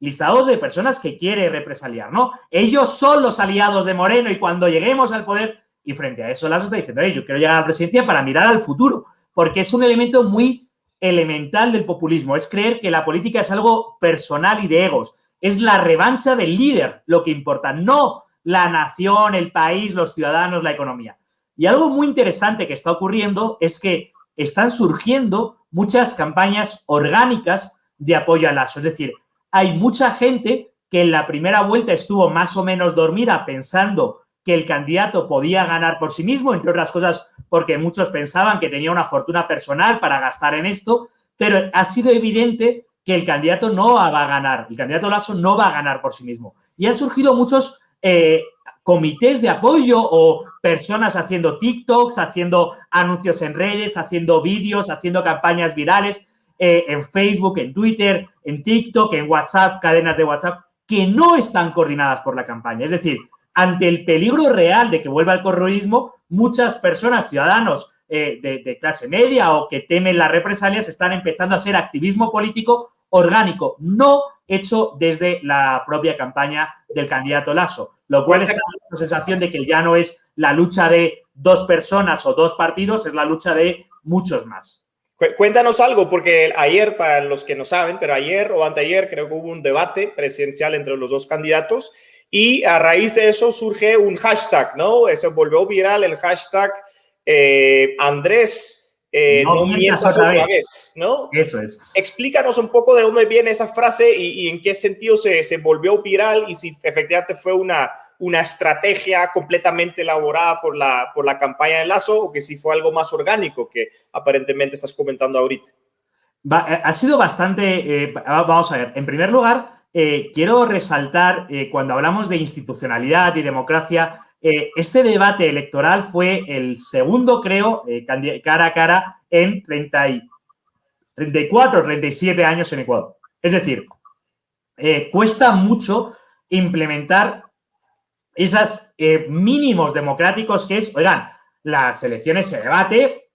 listados de personas que quiere represaliar, ¿no? Ellos son los aliados de Moreno y cuando lleguemos al poder y frente a eso, Lazo está diciendo, yo quiero llegar a la presidencia para mirar al futuro, porque es un elemento muy elemental del populismo, es creer que la política es algo personal y de egos, es la revancha del líder lo que importa, no la nación, el país, los ciudadanos, la economía. Y algo muy interesante que está ocurriendo es que están surgiendo muchas campañas orgánicas de apoyo a Lazo. Es decir, hay mucha gente que en la primera vuelta estuvo más o menos dormida pensando que el candidato podía ganar por sí mismo, entre otras cosas porque muchos pensaban que tenía una fortuna personal para gastar en esto, pero ha sido evidente que el candidato no va a ganar, el candidato Lasso no va a ganar por sí mismo. Y han surgido muchos eh, comités de apoyo o personas haciendo TikToks, haciendo anuncios en redes, haciendo vídeos, haciendo campañas virales eh, en Facebook, en Twitter, en TikTok, en WhatsApp, cadenas de WhatsApp, que no están coordinadas por la campaña. Es decir, ante el peligro real de que vuelva el corroísmo, muchas personas, ciudadanos eh, de, clase media o que temen las represalias, están empezando a hacer activismo político orgánico, no hecho desde la propia campaña del candidato Lasso, lo cual es la sensación de que ya no es la lucha de dos personas o dos partidos, es la lucha de muchos más. Cuéntanos algo, porque ayer, para los que no saben, pero ayer o anteayer creo que hubo un debate presidencial entre los dos candidatos y a raíz de eso surge un hashtag, ¿no? Se volvió viral el hashtag eh, Andrés, eh, no, mientas, otra, vez. ¿no? Eso es. Explícanos un poco de dónde viene esa frase y, en qué sentido se, se, volvió viral y si efectivamente fue una, una estrategia completamente elaborada por la, por la campaña de Lazo o que si fue algo más orgánico que aparentemente estás comentando ahorita. Eh, ha sido bastante, vamos a ver, en primer lugar, eh, quiero resaltar, eh, cuando hablamos de institucionalidad y democracia, eh, este debate electoral fue el segundo, creo, cara a cara en 30 34 37 años en Ecuador. Es decir, cuesta mucho implementar esos mínimos democráticos que es, oigan, las elecciones se debate,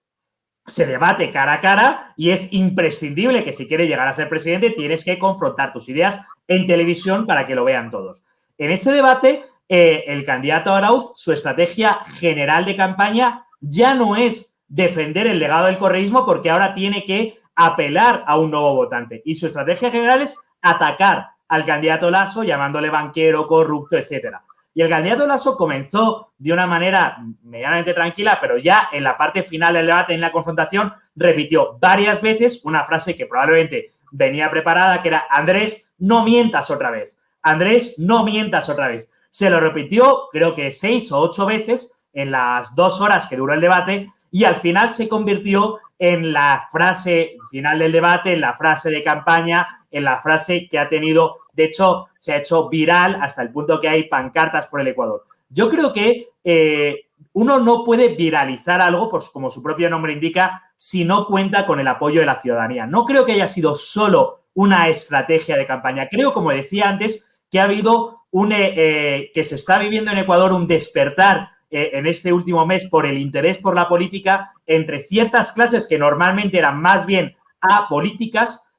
se debate cara a cara y es imprescindible que si quieres llegar a ser presidente tienes que confrontar tus ideas en televisión para que lo vean todos. En ese debate, eh, el candidato Arauz, su estrategia general de campaña ya no es defender el legado del correísmo porque ahora tiene que apelar a un nuevo votante. Y su estrategia general es atacar al candidato Lasso llamándole banquero, corrupto, etcétera. Y el candidato Lasso comenzó de una manera medianamente tranquila, pero ya en la parte final del debate, en la confrontación, repitió varias veces una frase que probablemente venía preparada, que era Andrés, no mientas otra vez. Andrés, no mientas otra vez. se lo repitió creo que seis o ocho veces en las dos horas que duró el debate y al final se convirtió en la frase final del debate, en la frase de campaña, en la frase que ha tenido, de hecho, se ha hecho viral hasta el punto que hay pancartas por el Ecuador. Yo creo que eh, uno no puede viralizar algo, pues como su propio nombre indica, si no cuenta con el apoyo de la ciudadanía. No creo que haya sido solo una estrategia de campaña. Creo, como decía antes, que ha habido un, eh, eh, que se está viviendo en Ecuador un despertar en este último mes por el interés por la política entre ciertas clases que normalmente eran más bien apolíticas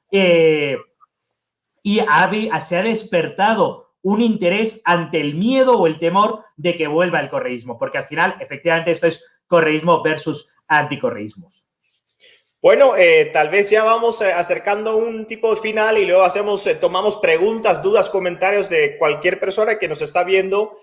y se ha despertado un interés ante el miedo o el temor de que vuelva el correísmo, porque al final, efectivamente, esto es correísmo versus anticorreísmos. Bueno, eh, tal vez ya vamos eh, acercando un tipo de final y luego hacemos, eh, tomamos preguntas, dudas, comentarios de cualquier persona que nos está viendo.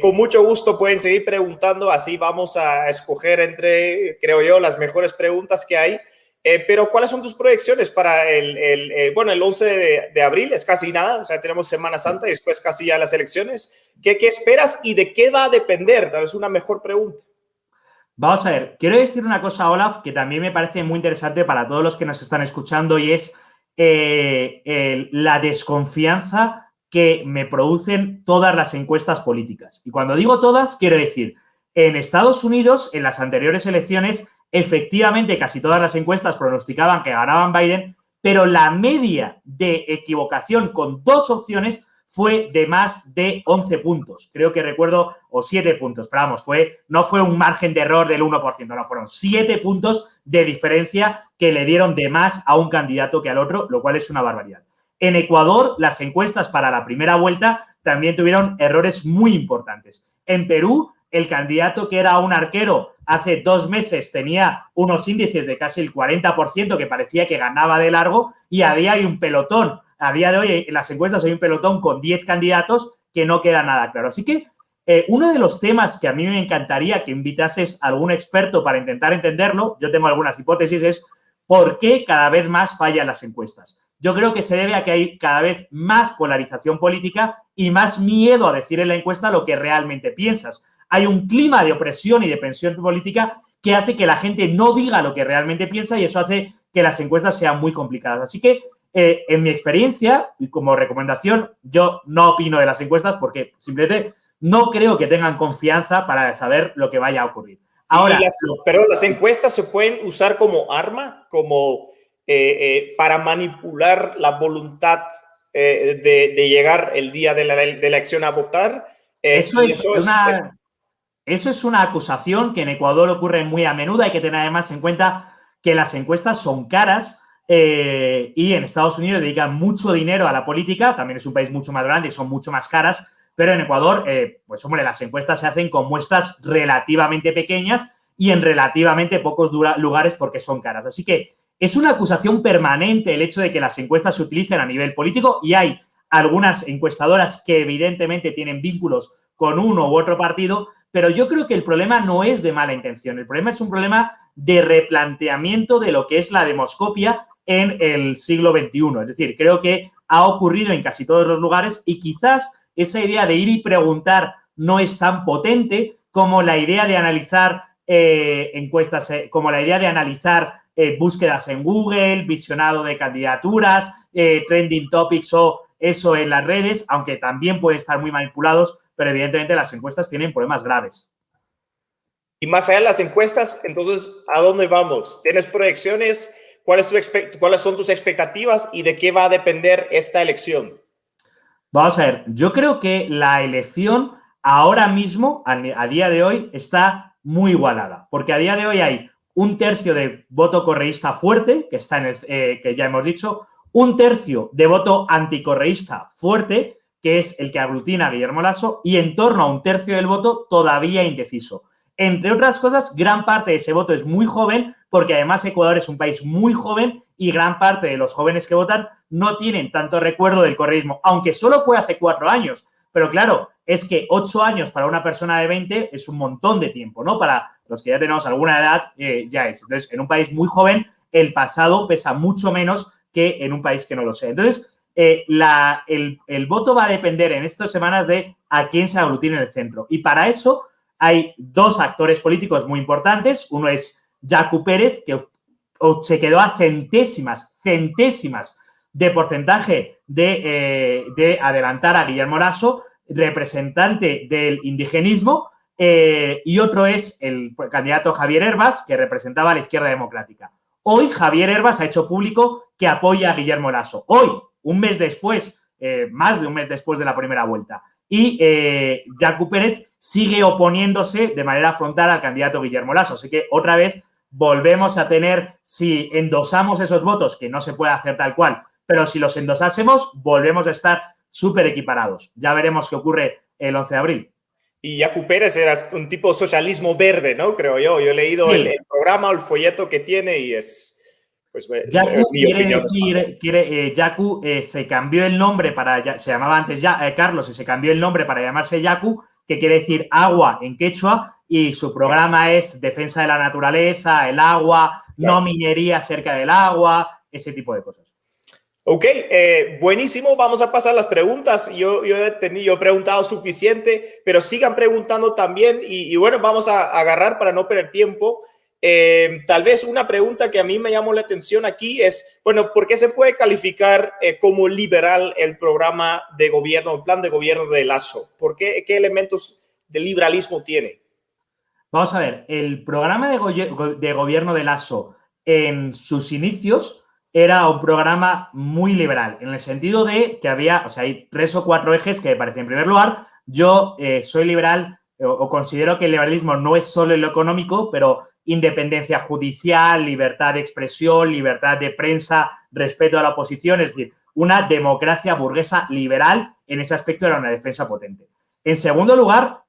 con mucho gusto pueden seguir preguntando, así vamos a escoger entre, creo yo, las mejores preguntas que hay. Eh, pero, ¿cuáles son tus proyecciones para el, el bueno, el 11 de, abril? Es casi nada, o sea, tenemos Semana Santa y después casi ya las elecciones. ¿Qué, ¿Qué, esperas y de qué va a depender? Tal vez una mejor pregunta. Vamos a ver, quiero decir una cosa, Olaf, que también me parece muy interesante para todos los que nos están escuchando y es eh, la desconfianza que me producen todas las encuestas políticas. Y cuando digo todas, quiero decir, en Estados Unidos, en las anteriores elecciones, Efectivamente, casi todas las encuestas pronosticaban que ganaban Biden, pero la media de equivocación con dos opciones fue de más de 11 puntos. Creo que recuerdo, o 7 puntos, pero vamos, fue, no fue un margen de error del 1%, no, fueron 7 puntos de diferencia que le dieron de más a un candidato que al otro, lo cual es una barbaridad. En Ecuador, las encuestas para la primera vuelta también tuvieron errores muy importantes. En Perú, el candidato que era un arquero hace dos meses tenía unos índices de casi el 40% que parecía que ganaba de largo y a día hay un pelotón. A día de hoy en las encuestas hay un pelotón con 10 candidatos que no queda nada claro. Así que eh, uno de los temas que a mí me encantaría que invitases a algún experto para intentar entenderlo, yo tengo algunas hipótesis, es por qué cada vez más fallan las encuestas. Yo creo que se debe a que hay cada vez más polarización política y más miedo a decir en la encuesta lo que realmente piensas hay un clima de opresión y de pensión política que hace que la gente no diga lo que realmente piensa y eso hace que las encuestas sean muy complicadas. Así que, eh, en mi experiencia y como recomendación, yo no opino de las encuestas porque simplemente no creo que tengan confianza para saber lo que vaya a ocurrir. Ahora, pero las encuestas se pueden usar como arma, como eh, eh, para manipular la voluntad de, llegar el día de la, elección a votar. eso, es, una, eso es una acusación que en Ecuador ocurre muy a menudo. Hay que tener además en cuenta que las encuestas son caras eh, y en Estados Unidos dedican mucho dinero a la política. También es un país mucho más grande y son mucho más caras. Pero en Ecuador, eh, pues hombre, las encuestas se hacen con muestras relativamente pequeñas y en relativamente pocos lugares porque son caras. Así que es una acusación permanente el hecho de que las encuestas se utilicen a nivel político y hay algunas encuestadoras que evidentemente tienen vínculos con uno u otro partido, pero yo creo que el problema no es de mala intención, el problema es un problema de replanteamiento de lo que es la demoscopia en el siglo XXI. Es decir, creo que ha ocurrido en casi todos los lugares y quizás esa idea de ir y preguntar no es tan potente como la idea de analizar eh, encuestas, eh, como la idea de analizar eh, búsquedas en Google, visionado de candidaturas, trending topics o eso en las redes, aunque también pueden estar muy manipulados pero evidentemente las encuestas tienen problemas graves. Y más allá de las encuestas, entonces, ¿a dónde vamos? ¿Tienes proyecciones? ¿Cuáles, ¿Cuáles son tus expectativas y de qué va a depender esta elección? Vamos a ver, yo creo que la elección ahora mismo, a día de hoy, está muy igualada, porque a día de hoy hay un tercio de voto correísta fuerte, que está en el, eh, que ya hemos dicho, un tercio de voto anticorreísta fuerte que es el que aglutina a Guillermo Lasso, y en torno a un tercio del voto todavía indeciso. Entre otras cosas, gran parte de ese voto es muy joven, porque además Ecuador es un país muy joven y gran parte de los jóvenes que votan no tienen tanto recuerdo del correísmo, aunque solo fue hace cuatro años. Pero claro, es que ocho años para una persona de 20 es un montón de tiempo, ¿no? Para los que ya tenemos alguna edad, eh, ya es. Entonces, en un país muy joven, el pasado pesa mucho menos que en un país que no lo sea. Entonces, eh, el, voto va a depender en estas semanas de a quién se aglutine el centro. Y para eso hay dos actores políticos muy importantes. Uno es Jacu Pérez, que se quedó a centésimas, centésimas de porcentaje de, eh, de adelantar a Guillermo Lasso, representante del indigenismo, eh, y otro es el candidato Javier Herbas, que representaba a la izquierda democrática. Hoy Javier Herbas ha hecho público que apoya a Guillermo Lasso. Hoy, un mes después, eh, más de un mes después de la primera vuelta. Y eh, Jacu Pérez sigue oponiéndose de manera frontal al candidato Guillermo Lasso. Así que otra vez volvemos a tener, si endosamos esos votos, que no se puede hacer tal cual, pero si los endosásemos, volvemos a estar súper equiparados. Ya veremos qué ocurre el 11 de abril. Y Jacu Pérez era un tipo de socialismo verde, ¿no? Creo yo. Yo he leído el, programa o el folleto que tiene y es... Pues, Yaku quiere decir, quiere, Yaku eh, se cambió el nombre para, se llamaba antes ya, eh, Carlos, y se cambió el nombre para llamarse Yaku, que quiere decir agua en quechua, y su programa es defensa de la naturaleza, el agua, no minería cerca del agua, ese tipo de cosas. Ok, eh, buenísimo. Vamos a pasar las preguntas. Yo, yo, he tenido, he preguntado suficiente, pero sigan preguntando también. Y, bueno, vamos a, agarrar para no perder tiempo. Eh, tal vez una pregunta que a mí me llamó la atención aquí es, bueno, ¿por qué se puede calificar eh, como liberal el programa de gobierno, el plan de gobierno de Lazo? ¿Por qué, qué elementos de liberalismo tiene? Vamos a ver, el programa de, de gobierno de Lazo en sus inicios era un programa muy liberal, en el sentido de que había, o sea, hay tres o cuatro ejes que me parecen. En primer lugar, yo eh, soy liberal o, considero que el liberalismo no es solo lo económico, pero independencia judicial, libertad de expresión, libertad de prensa, respeto a la oposición, es decir, una democracia burguesa liberal, en ese aspecto era una defensa potente. En segundo lugar,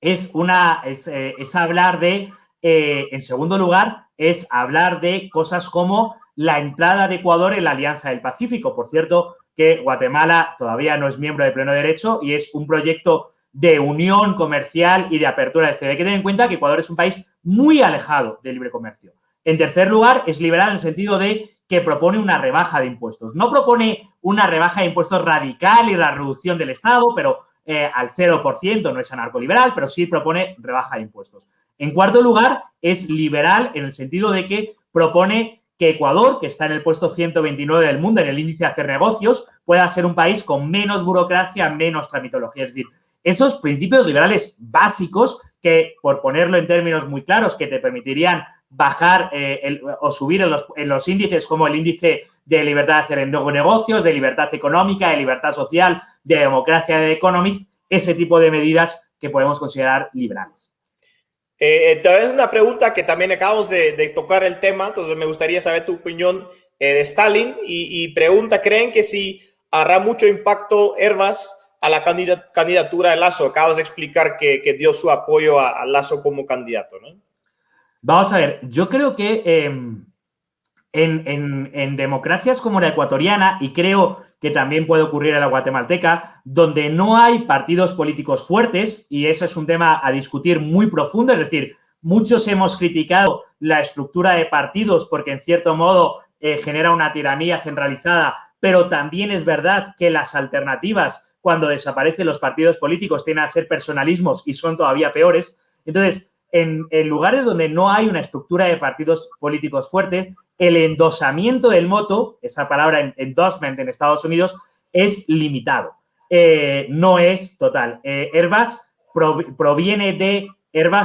es, una, es, eh, hablar de, eh, en segundo lugar, es hablar de cosas como la entrada de Ecuador en la Alianza del Pacífico. Por cierto, que Guatemala todavía no es miembro de pleno derecho y es un proyecto de unión comercial y de apertura este. Hay que tener en cuenta que Ecuador es un país muy alejado del libre comercio. En tercer lugar, es liberal en el sentido de que propone una rebaja de impuestos. No propone una rebaja de impuestos radical y la reducción del Estado, pero eh, al 0%, no es anarcoliberal, pero sí propone rebaja de impuestos. En cuarto lugar, es liberal en el sentido de que propone que Ecuador, que está en el puesto 129 del mundo en el índice de hacer negocios, pueda ser un país con menos burocracia, menos tramitología. Es decir, esos principios liberales básicos que, por ponerlo en términos muy claros, que te permitirían bajar eh, o subir en los, índices como el índice de libertad de hacer negocios, de libertad económica, de libertad social, de democracia de Economist, ese tipo de medidas que podemos considerar liberales. Eh, eh, también una pregunta que también acabamos de, tocar el tema, entonces me gustaría saber tu opinión eh, de Stalin y, pregunta, ¿creen que si hará mucho impacto Herbas a la candidatura de Lazo? Acabas de explicar que, dio su apoyo a, Lazo como candidato, ¿no? Vamos a ver, yo creo que em, en, en democracias como la ecuatoriana, y creo que también puede ocurrir en la guatemalteca, donde no hay partidos políticos fuertes, y eso es un tema a discutir muy profundo, es decir, muchos hemos criticado la estructura de partidos porque en cierto modo eh, genera una tiranía centralizada, pero también es verdad que las alternativas cuando desaparecen los partidos políticos tienen a ser personalismos y son todavía peores. Entonces, en, lugares donde no hay una estructura de partidos políticos fuertes, el endosamiento del moto, esa palabra endorsement en Estados Unidos, es limitado, eh, no es total. Eh, Airbus proviene de,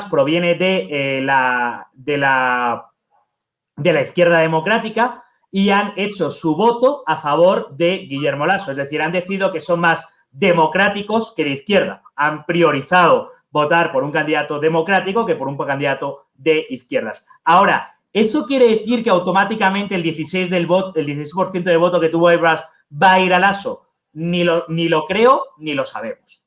proviene de, eh, la, de, la, de la izquierda democrática y han hecho su voto a favor de Guillermo Lasso, es decir, han decidido que son más democráticos que de izquierda. Han priorizado votar por un candidato democrático que por un candidato de izquierdas. Ahora, ¿Eso quiere decir que automáticamente el 16 del voto, el 16% de voto que tuvo Airbus va a ir al ASO? Ni lo, ni lo creo ni lo sabemos.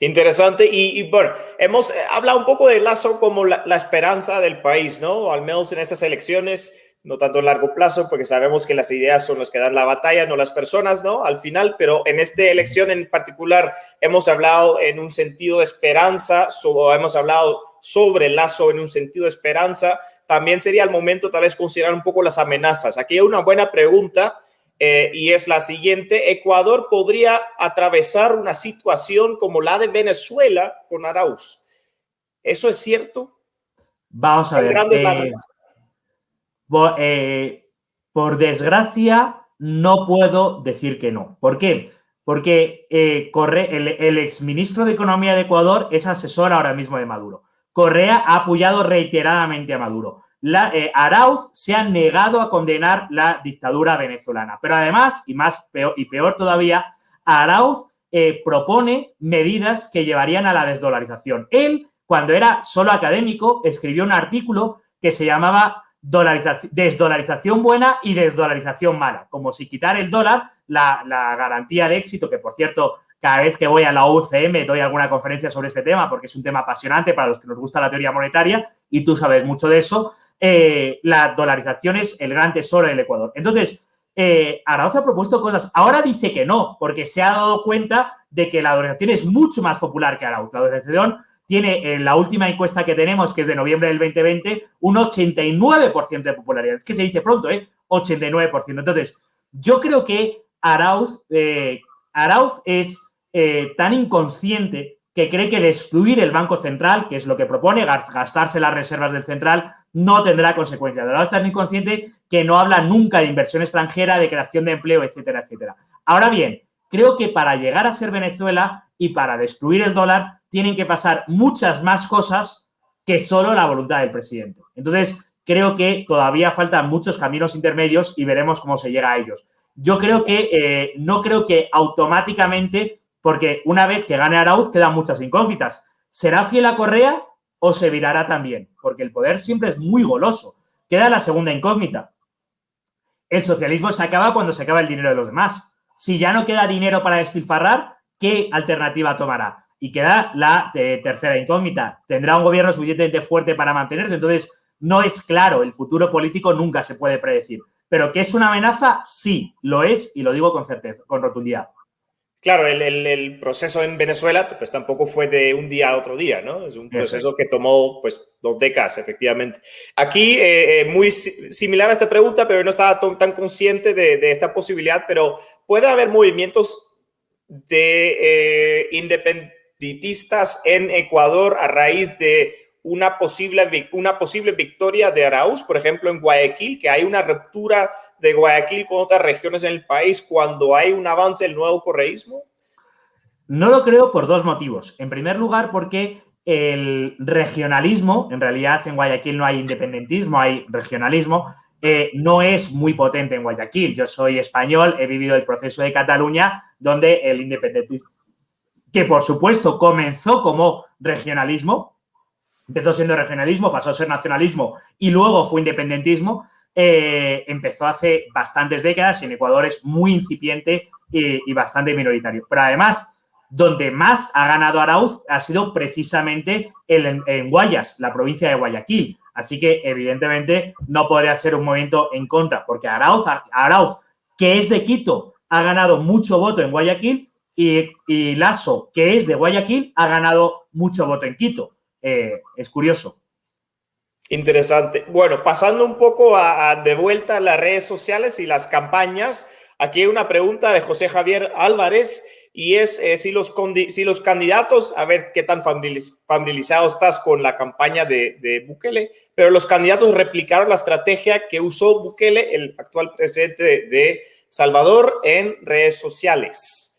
Interesante. Y, bueno, hemos eh, hablado un poco de Lazo como la, esperanza del país, ¿no? Al menos en estas elecciones, no tanto a largo plazo, porque sabemos que las ideas son las que dan la batalla, no las personas, ¿no? Al final, pero en esta elección en particular hemos hablado en un sentido de esperanza, o hemos hablado sobre Lazo en un sentido de esperanza también sería el momento tal vez considerar un poco las amenazas. Aquí hay una buena pregunta eh, y es la siguiente. Ecuador podría atravesar una situación como la de Venezuela con Arauz. ¿Eso es cierto? Vamos a ver. Eh, por, desgracia, no puedo decir que no. ¿Por qué? Porque Corre, el, exministro de Economía de Ecuador es asesor ahora mismo de Maduro. Correa ha apoyado reiteradamente a Maduro. Eh, Arauz se ha negado a condenar la dictadura venezolana. Pero además, y más peor, y peor todavía, Arauz eh, propone medidas que llevarían a la desdolarización. Él, cuando era solo académico, escribió un artículo que se llamaba desdolarización buena y desdolarización mala, como si quitar el dólar, la, la garantía de éxito, que por cierto cada vez que voy a la UCM doy alguna conferencia sobre este tema porque es un tema apasionante para los que nos gusta la teoría monetaria y tú sabes mucho de eso. Eh, la dolarización es el gran tesoro del Ecuador. Entonces, eh, Arauz ha propuesto cosas. Ahora dice que no, porque se ha dado cuenta de que la dolarización es mucho más popular que Arauz. La dolarización tiene en la última encuesta que tenemos, que es de noviembre del 2020, un 89% de popularidad. Es que se dice pronto, ¿eh? 89%. Entonces, yo creo que Arauz, eh, Arauz es eh, tan inconsciente que cree que destruir el Banco Central, que es lo que propone, gastarse las reservas del central, no tendrá consecuencias. La es tan inconsciente que no habla nunca de inversión extranjera, de creación de empleo, etcétera, etcétera. Ahora bien, creo que para llegar a ser Venezuela y para destruir el dólar, tienen que pasar muchas más cosas que solo la voluntad del presidente. Entonces, creo que todavía faltan muchos caminos intermedios y veremos cómo se llega a ellos. Yo creo que eh, no creo que automáticamente porque una vez que gane Arauz quedan muchas incógnitas. ¿Será fiel a Correa o se virará también? Porque el poder siempre es muy goloso. Queda la segunda incógnita. El socialismo se acaba cuando se acaba el dinero de los demás. Si ya no queda dinero para despilfarrar, ¿qué alternativa tomará? Y queda la eh, tercera incógnita. ¿Tendrá un gobierno suficientemente fuerte para mantenerse? Entonces, no es claro. El futuro político nunca se puede predecir. Pero que es una amenaza, sí, lo es y lo digo con certeza, con rotundidad. Claro, el, proceso en Venezuela pues tampoco fue de un día a otro día, ¿no? Es un proceso que tomó pues dos décadas, efectivamente. Aquí, eh, eh, muy similar a esta pregunta, pero no estaba tan consciente de, esta posibilidad, pero puede haber movimientos de eh, independentistas en Ecuador a raíz de una posible, una posible victoria de Arauz, por ejemplo, en Guayaquil, que hay una ruptura de Guayaquil con otras regiones en el país cuando hay un avance del nuevo correísmo? No lo creo por dos motivos. En primer lugar, porque el regionalismo, en realidad en Guayaquil no hay independentismo, hay regionalismo, eh, no es muy potente en Guayaquil. Yo soy español, he vivido el proceso de Cataluña, donde el independentismo, que por supuesto comenzó como regionalismo, empezó siendo regionalismo, pasó a ser nacionalismo y luego fue independentismo, eh, empezó hace bastantes décadas y en Ecuador es muy incipiente y, bastante minoritario. Pero además, donde más ha ganado Arauz ha sido precisamente en, Guayas, la provincia de Guayaquil. Así que, evidentemente, no podría ser un movimiento en contra, porque Arauz, Arauz que es de Quito, ha ganado mucho voto en Guayaquil y, y que es de Guayaquil, ha ganado mucho voto en Quito. Eh, es curioso. Interesante. Bueno, pasando un poco a, de vuelta a las redes sociales y las campañas, aquí hay una pregunta de José Javier Álvarez y es eh, si, los, si los candidatos, a ver qué tan familiarizado estás con la campaña de, de, Bukele, pero los candidatos replicaron la estrategia que usó Bukele, el actual presidente de Salvador, en redes sociales.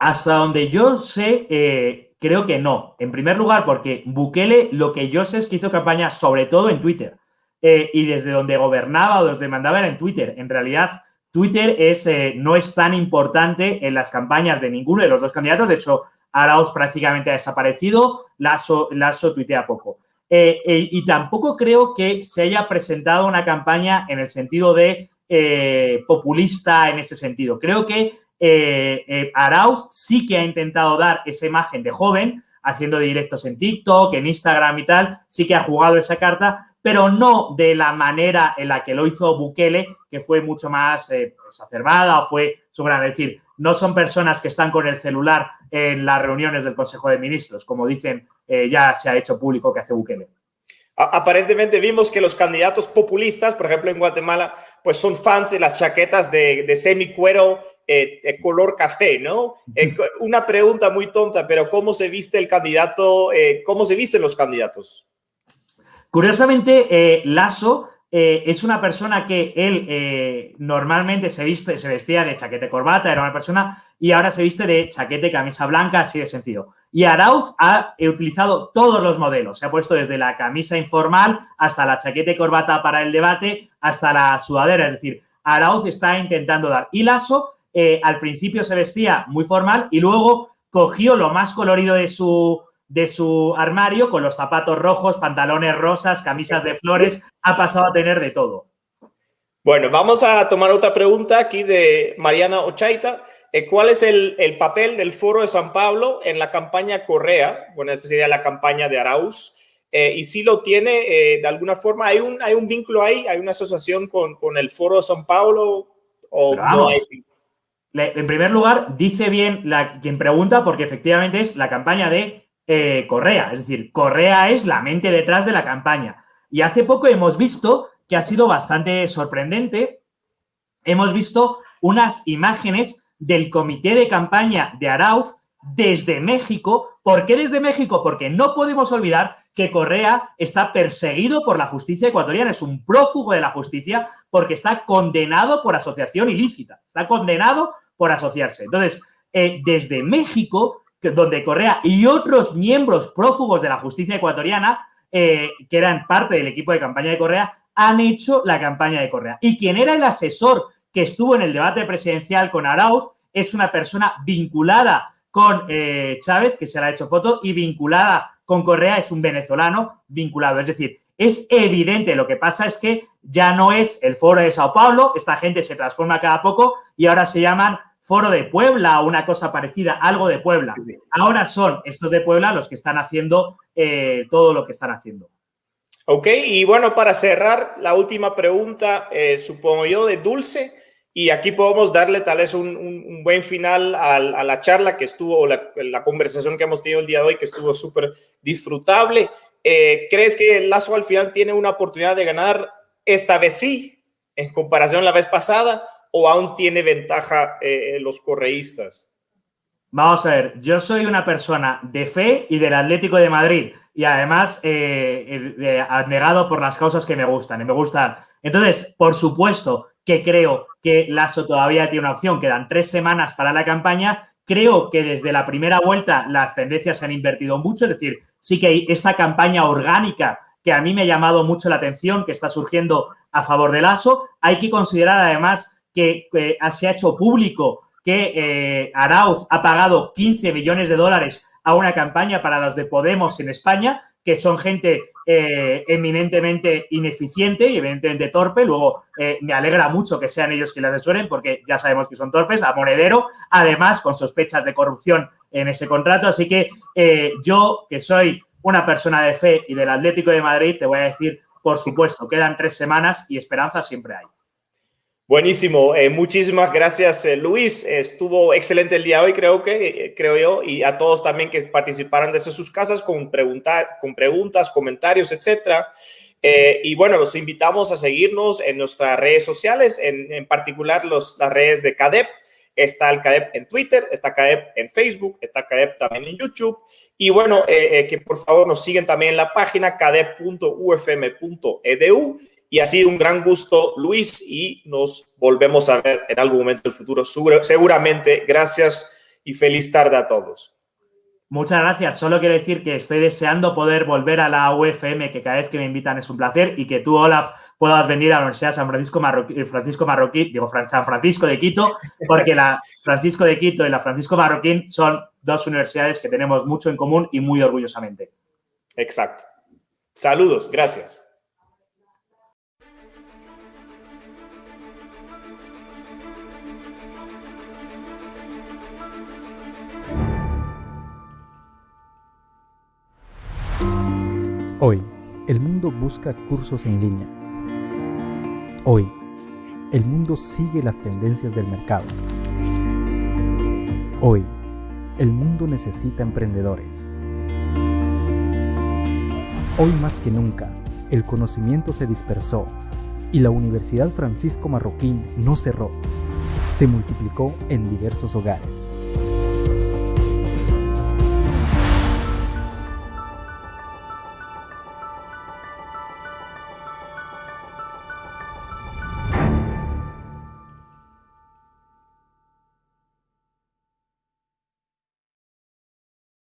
Hasta donde yo sé, eh, Creo que no. En primer lugar, porque Bukele, lo que yo sé es que hizo campaña sobre todo en Twitter. Eh, y desde donde gobernaba o desde mandaba era en Twitter. En realidad, Twitter es, eh, no es tan importante en las campañas de ninguno de los dos candidatos. De hecho, Arauz prácticamente ha desaparecido, Lasso, Lasso tuitea poco. Y tampoco creo que se haya presentado una campaña en el sentido de populista en ese sentido. Creo que eh, eh, Arauz sí que ha intentado dar esa imagen de joven, haciendo directos en TikTok, en Instagram y tal, sí que ha jugado esa carta, pero no de la manera en la que lo hizo Bukele, que fue mucho más eh, exacerbada o fue soberana. Es decir, no son personas que están con el celular en las reuniones del Consejo de Ministros, como dicen, ya se ha hecho público que hace Bukele. Aparentemente vimos que los candidatos populistas, por ejemplo en Guatemala, pues son fans de las chaquetas de, de semicuero eh, color café, ¿no? Eh, una pregunta muy tonta, pero ¿cómo se viste el candidato? Eh, ¿Cómo se visten los candidatos? Curiosamente, Lasso es una persona que él normalmente se, viste, se vestía de chaquete corbata, era una persona, y ahora se viste de chaquete camisa blanca, así de sencillo. Y Arauz ha utilizado todos los modelos. Se ha puesto desde la camisa informal hasta la chaqueta y corbata para el debate, hasta la sudadera. Es decir, Arauz está intentando dar. Y Lasso eh, al principio se vestía muy formal y luego cogió lo más colorido de su, de su armario con los zapatos rojos, pantalones rosas, camisas de flores. Ha pasado a tener de todo. Bueno, vamos a tomar otra pregunta aquí de Mariana Ochaita. Eh, ¿Cuál es el, papel del Foro de San Pablo en la campaña Correa? Bueno, esa sería la campaña de Arauz. Eh, y si lo tiene, de alguna forma, ¿hay un, ¿hay un vínculo ahí? ¿Hay una asociación con, el Foro de San Pablo? ¿O no hay en primer lugar, dice bien la, quien pregunta porque efectivamente es la campaña de eh, Correa. Es decir, Correa es la mente detrás de la campaña. Y hace poco hemos visto que ha sido bastante sorprendente. Hemos visto unas imágenes del comité de campaña de Arauz desde México. ¿Por qué desde México? Porque no podemos olvidar que Correa está perseguido por la justicia ecuatoriana, es un prófugo de la justicia porque está condenado por asociación ilícita, está condenado por asociarse. Entonces, eh, desde México, donde Correa y otros miembros prófugos de la justicia ecuatoriana, eh, que eran parte del equipo de campaña de Correa, han hecho la campaña de Correa. Y quien era el asesor que estuvo en el debate presidencial con Arauz es una persona vinculada con eh, Chávez, que se le ha hecho foto, y vinculada con Correa es un venezolano vinculado. Es decir, es evidente, lo que pasa es que ya no es el foro de Sao Paulo, esta gente se transforma cada poco y ahora se llaman Foro de Puebla o una cosa parecida, algo de Puebla. Ahora son estos de Puebla los que están haciendo eh, todo lo que están haciendo. Ok, y bueno, para cerrar, la última pregunta, eh, supongo yo, de Dulce. Y aquí podemos darle tal vez un, buen final a, la charla que estuvo, la, conversación que hemos tenido el día de hoy, que estuvo súper disfrutable. Eh, ¿Crees que Lazo al final tiene una oportunidad de ganar esta vez sí, en comparación a la vez pasada? o aún tiene ventaja eh, los correístas? Vamos a ver, yo soy una persona de fe y del Atlético de Madrid y además eh, eh, abnegado por las causas que me gustan y me gustan. Entonces, por supuesto que creo que Lasso todavía tiene una opción, quedan tres semanas para la campaña. Creo que desde la primera vuelta las tendencias se han invertido mucho, es decir, sí que esta campaña orgánica que a mí me ha llamado mucho la atención, que está surgiendo a favor de Lasso, hay que considerar además que, se ha hecho público que eh, Arauz ha pagado 15 millones de dólares a una campaña para los de Podemos en España, que son gente eh, eminentemente ineficiente y evidentemente torpe. Luego, eh, me alegra mucho que sean ellos quienes asesoren, porque ya sabemos que son torpes, a monedero, además con sospechas de corrupción en ese contrato. Así que yo, que soy una persona de fe y del Atlético de Madrid, te voy a decir, por supuesto, quedan tres semanas y esperanza siempre hay. Buenísimo, eh, muchísimas gracias eh, Luis, estuvo excelente el día hoy creo que, eh, creo yo, y a todos también que participaron desde sus casas con, preguntar, con preguntas, comentarios, etcétera. y bueno, los invitamos a seguirnos en nuestras redes sociales, en, en particular los, las redes de CADEP. Está el CADEP en Twitter, está CADEP en Facebook, está CADEP también en YouTube. Y bueno, que por favor nos siguen también en la página cadep.ufm.edu y ha sido un gran gusto, Luis, y nos volvemos a ver en algún momento del futuro. Seguramente. Gracias y feliz tarde a todos. Muchas gracias. Solo quiero decir que estoy deseando poder volver a la UFM, que cada vez que me invitan es un placer, y que tú, Olaf, puedas venir a la Universidad San Francisco Marroquí, eh, Francisco Marroquí, digo San Francisco de Quito, porque la Francisco de Quito y la Francisco Marroquín son dos universidades que tenemos mucho en común y muy orgullosamente. Exacto. Saludos. Gracias. Hoy, el mundo busca cursos en línea. Hoy, el mundo sigue las tendencias del mercado. Hoy, el mundo necesita emprendedores. Hoy más que nunca, el conocimiento se dispersó y la Universidad Francisco Marroquín no cerró, se multiplicó en diversos hogares.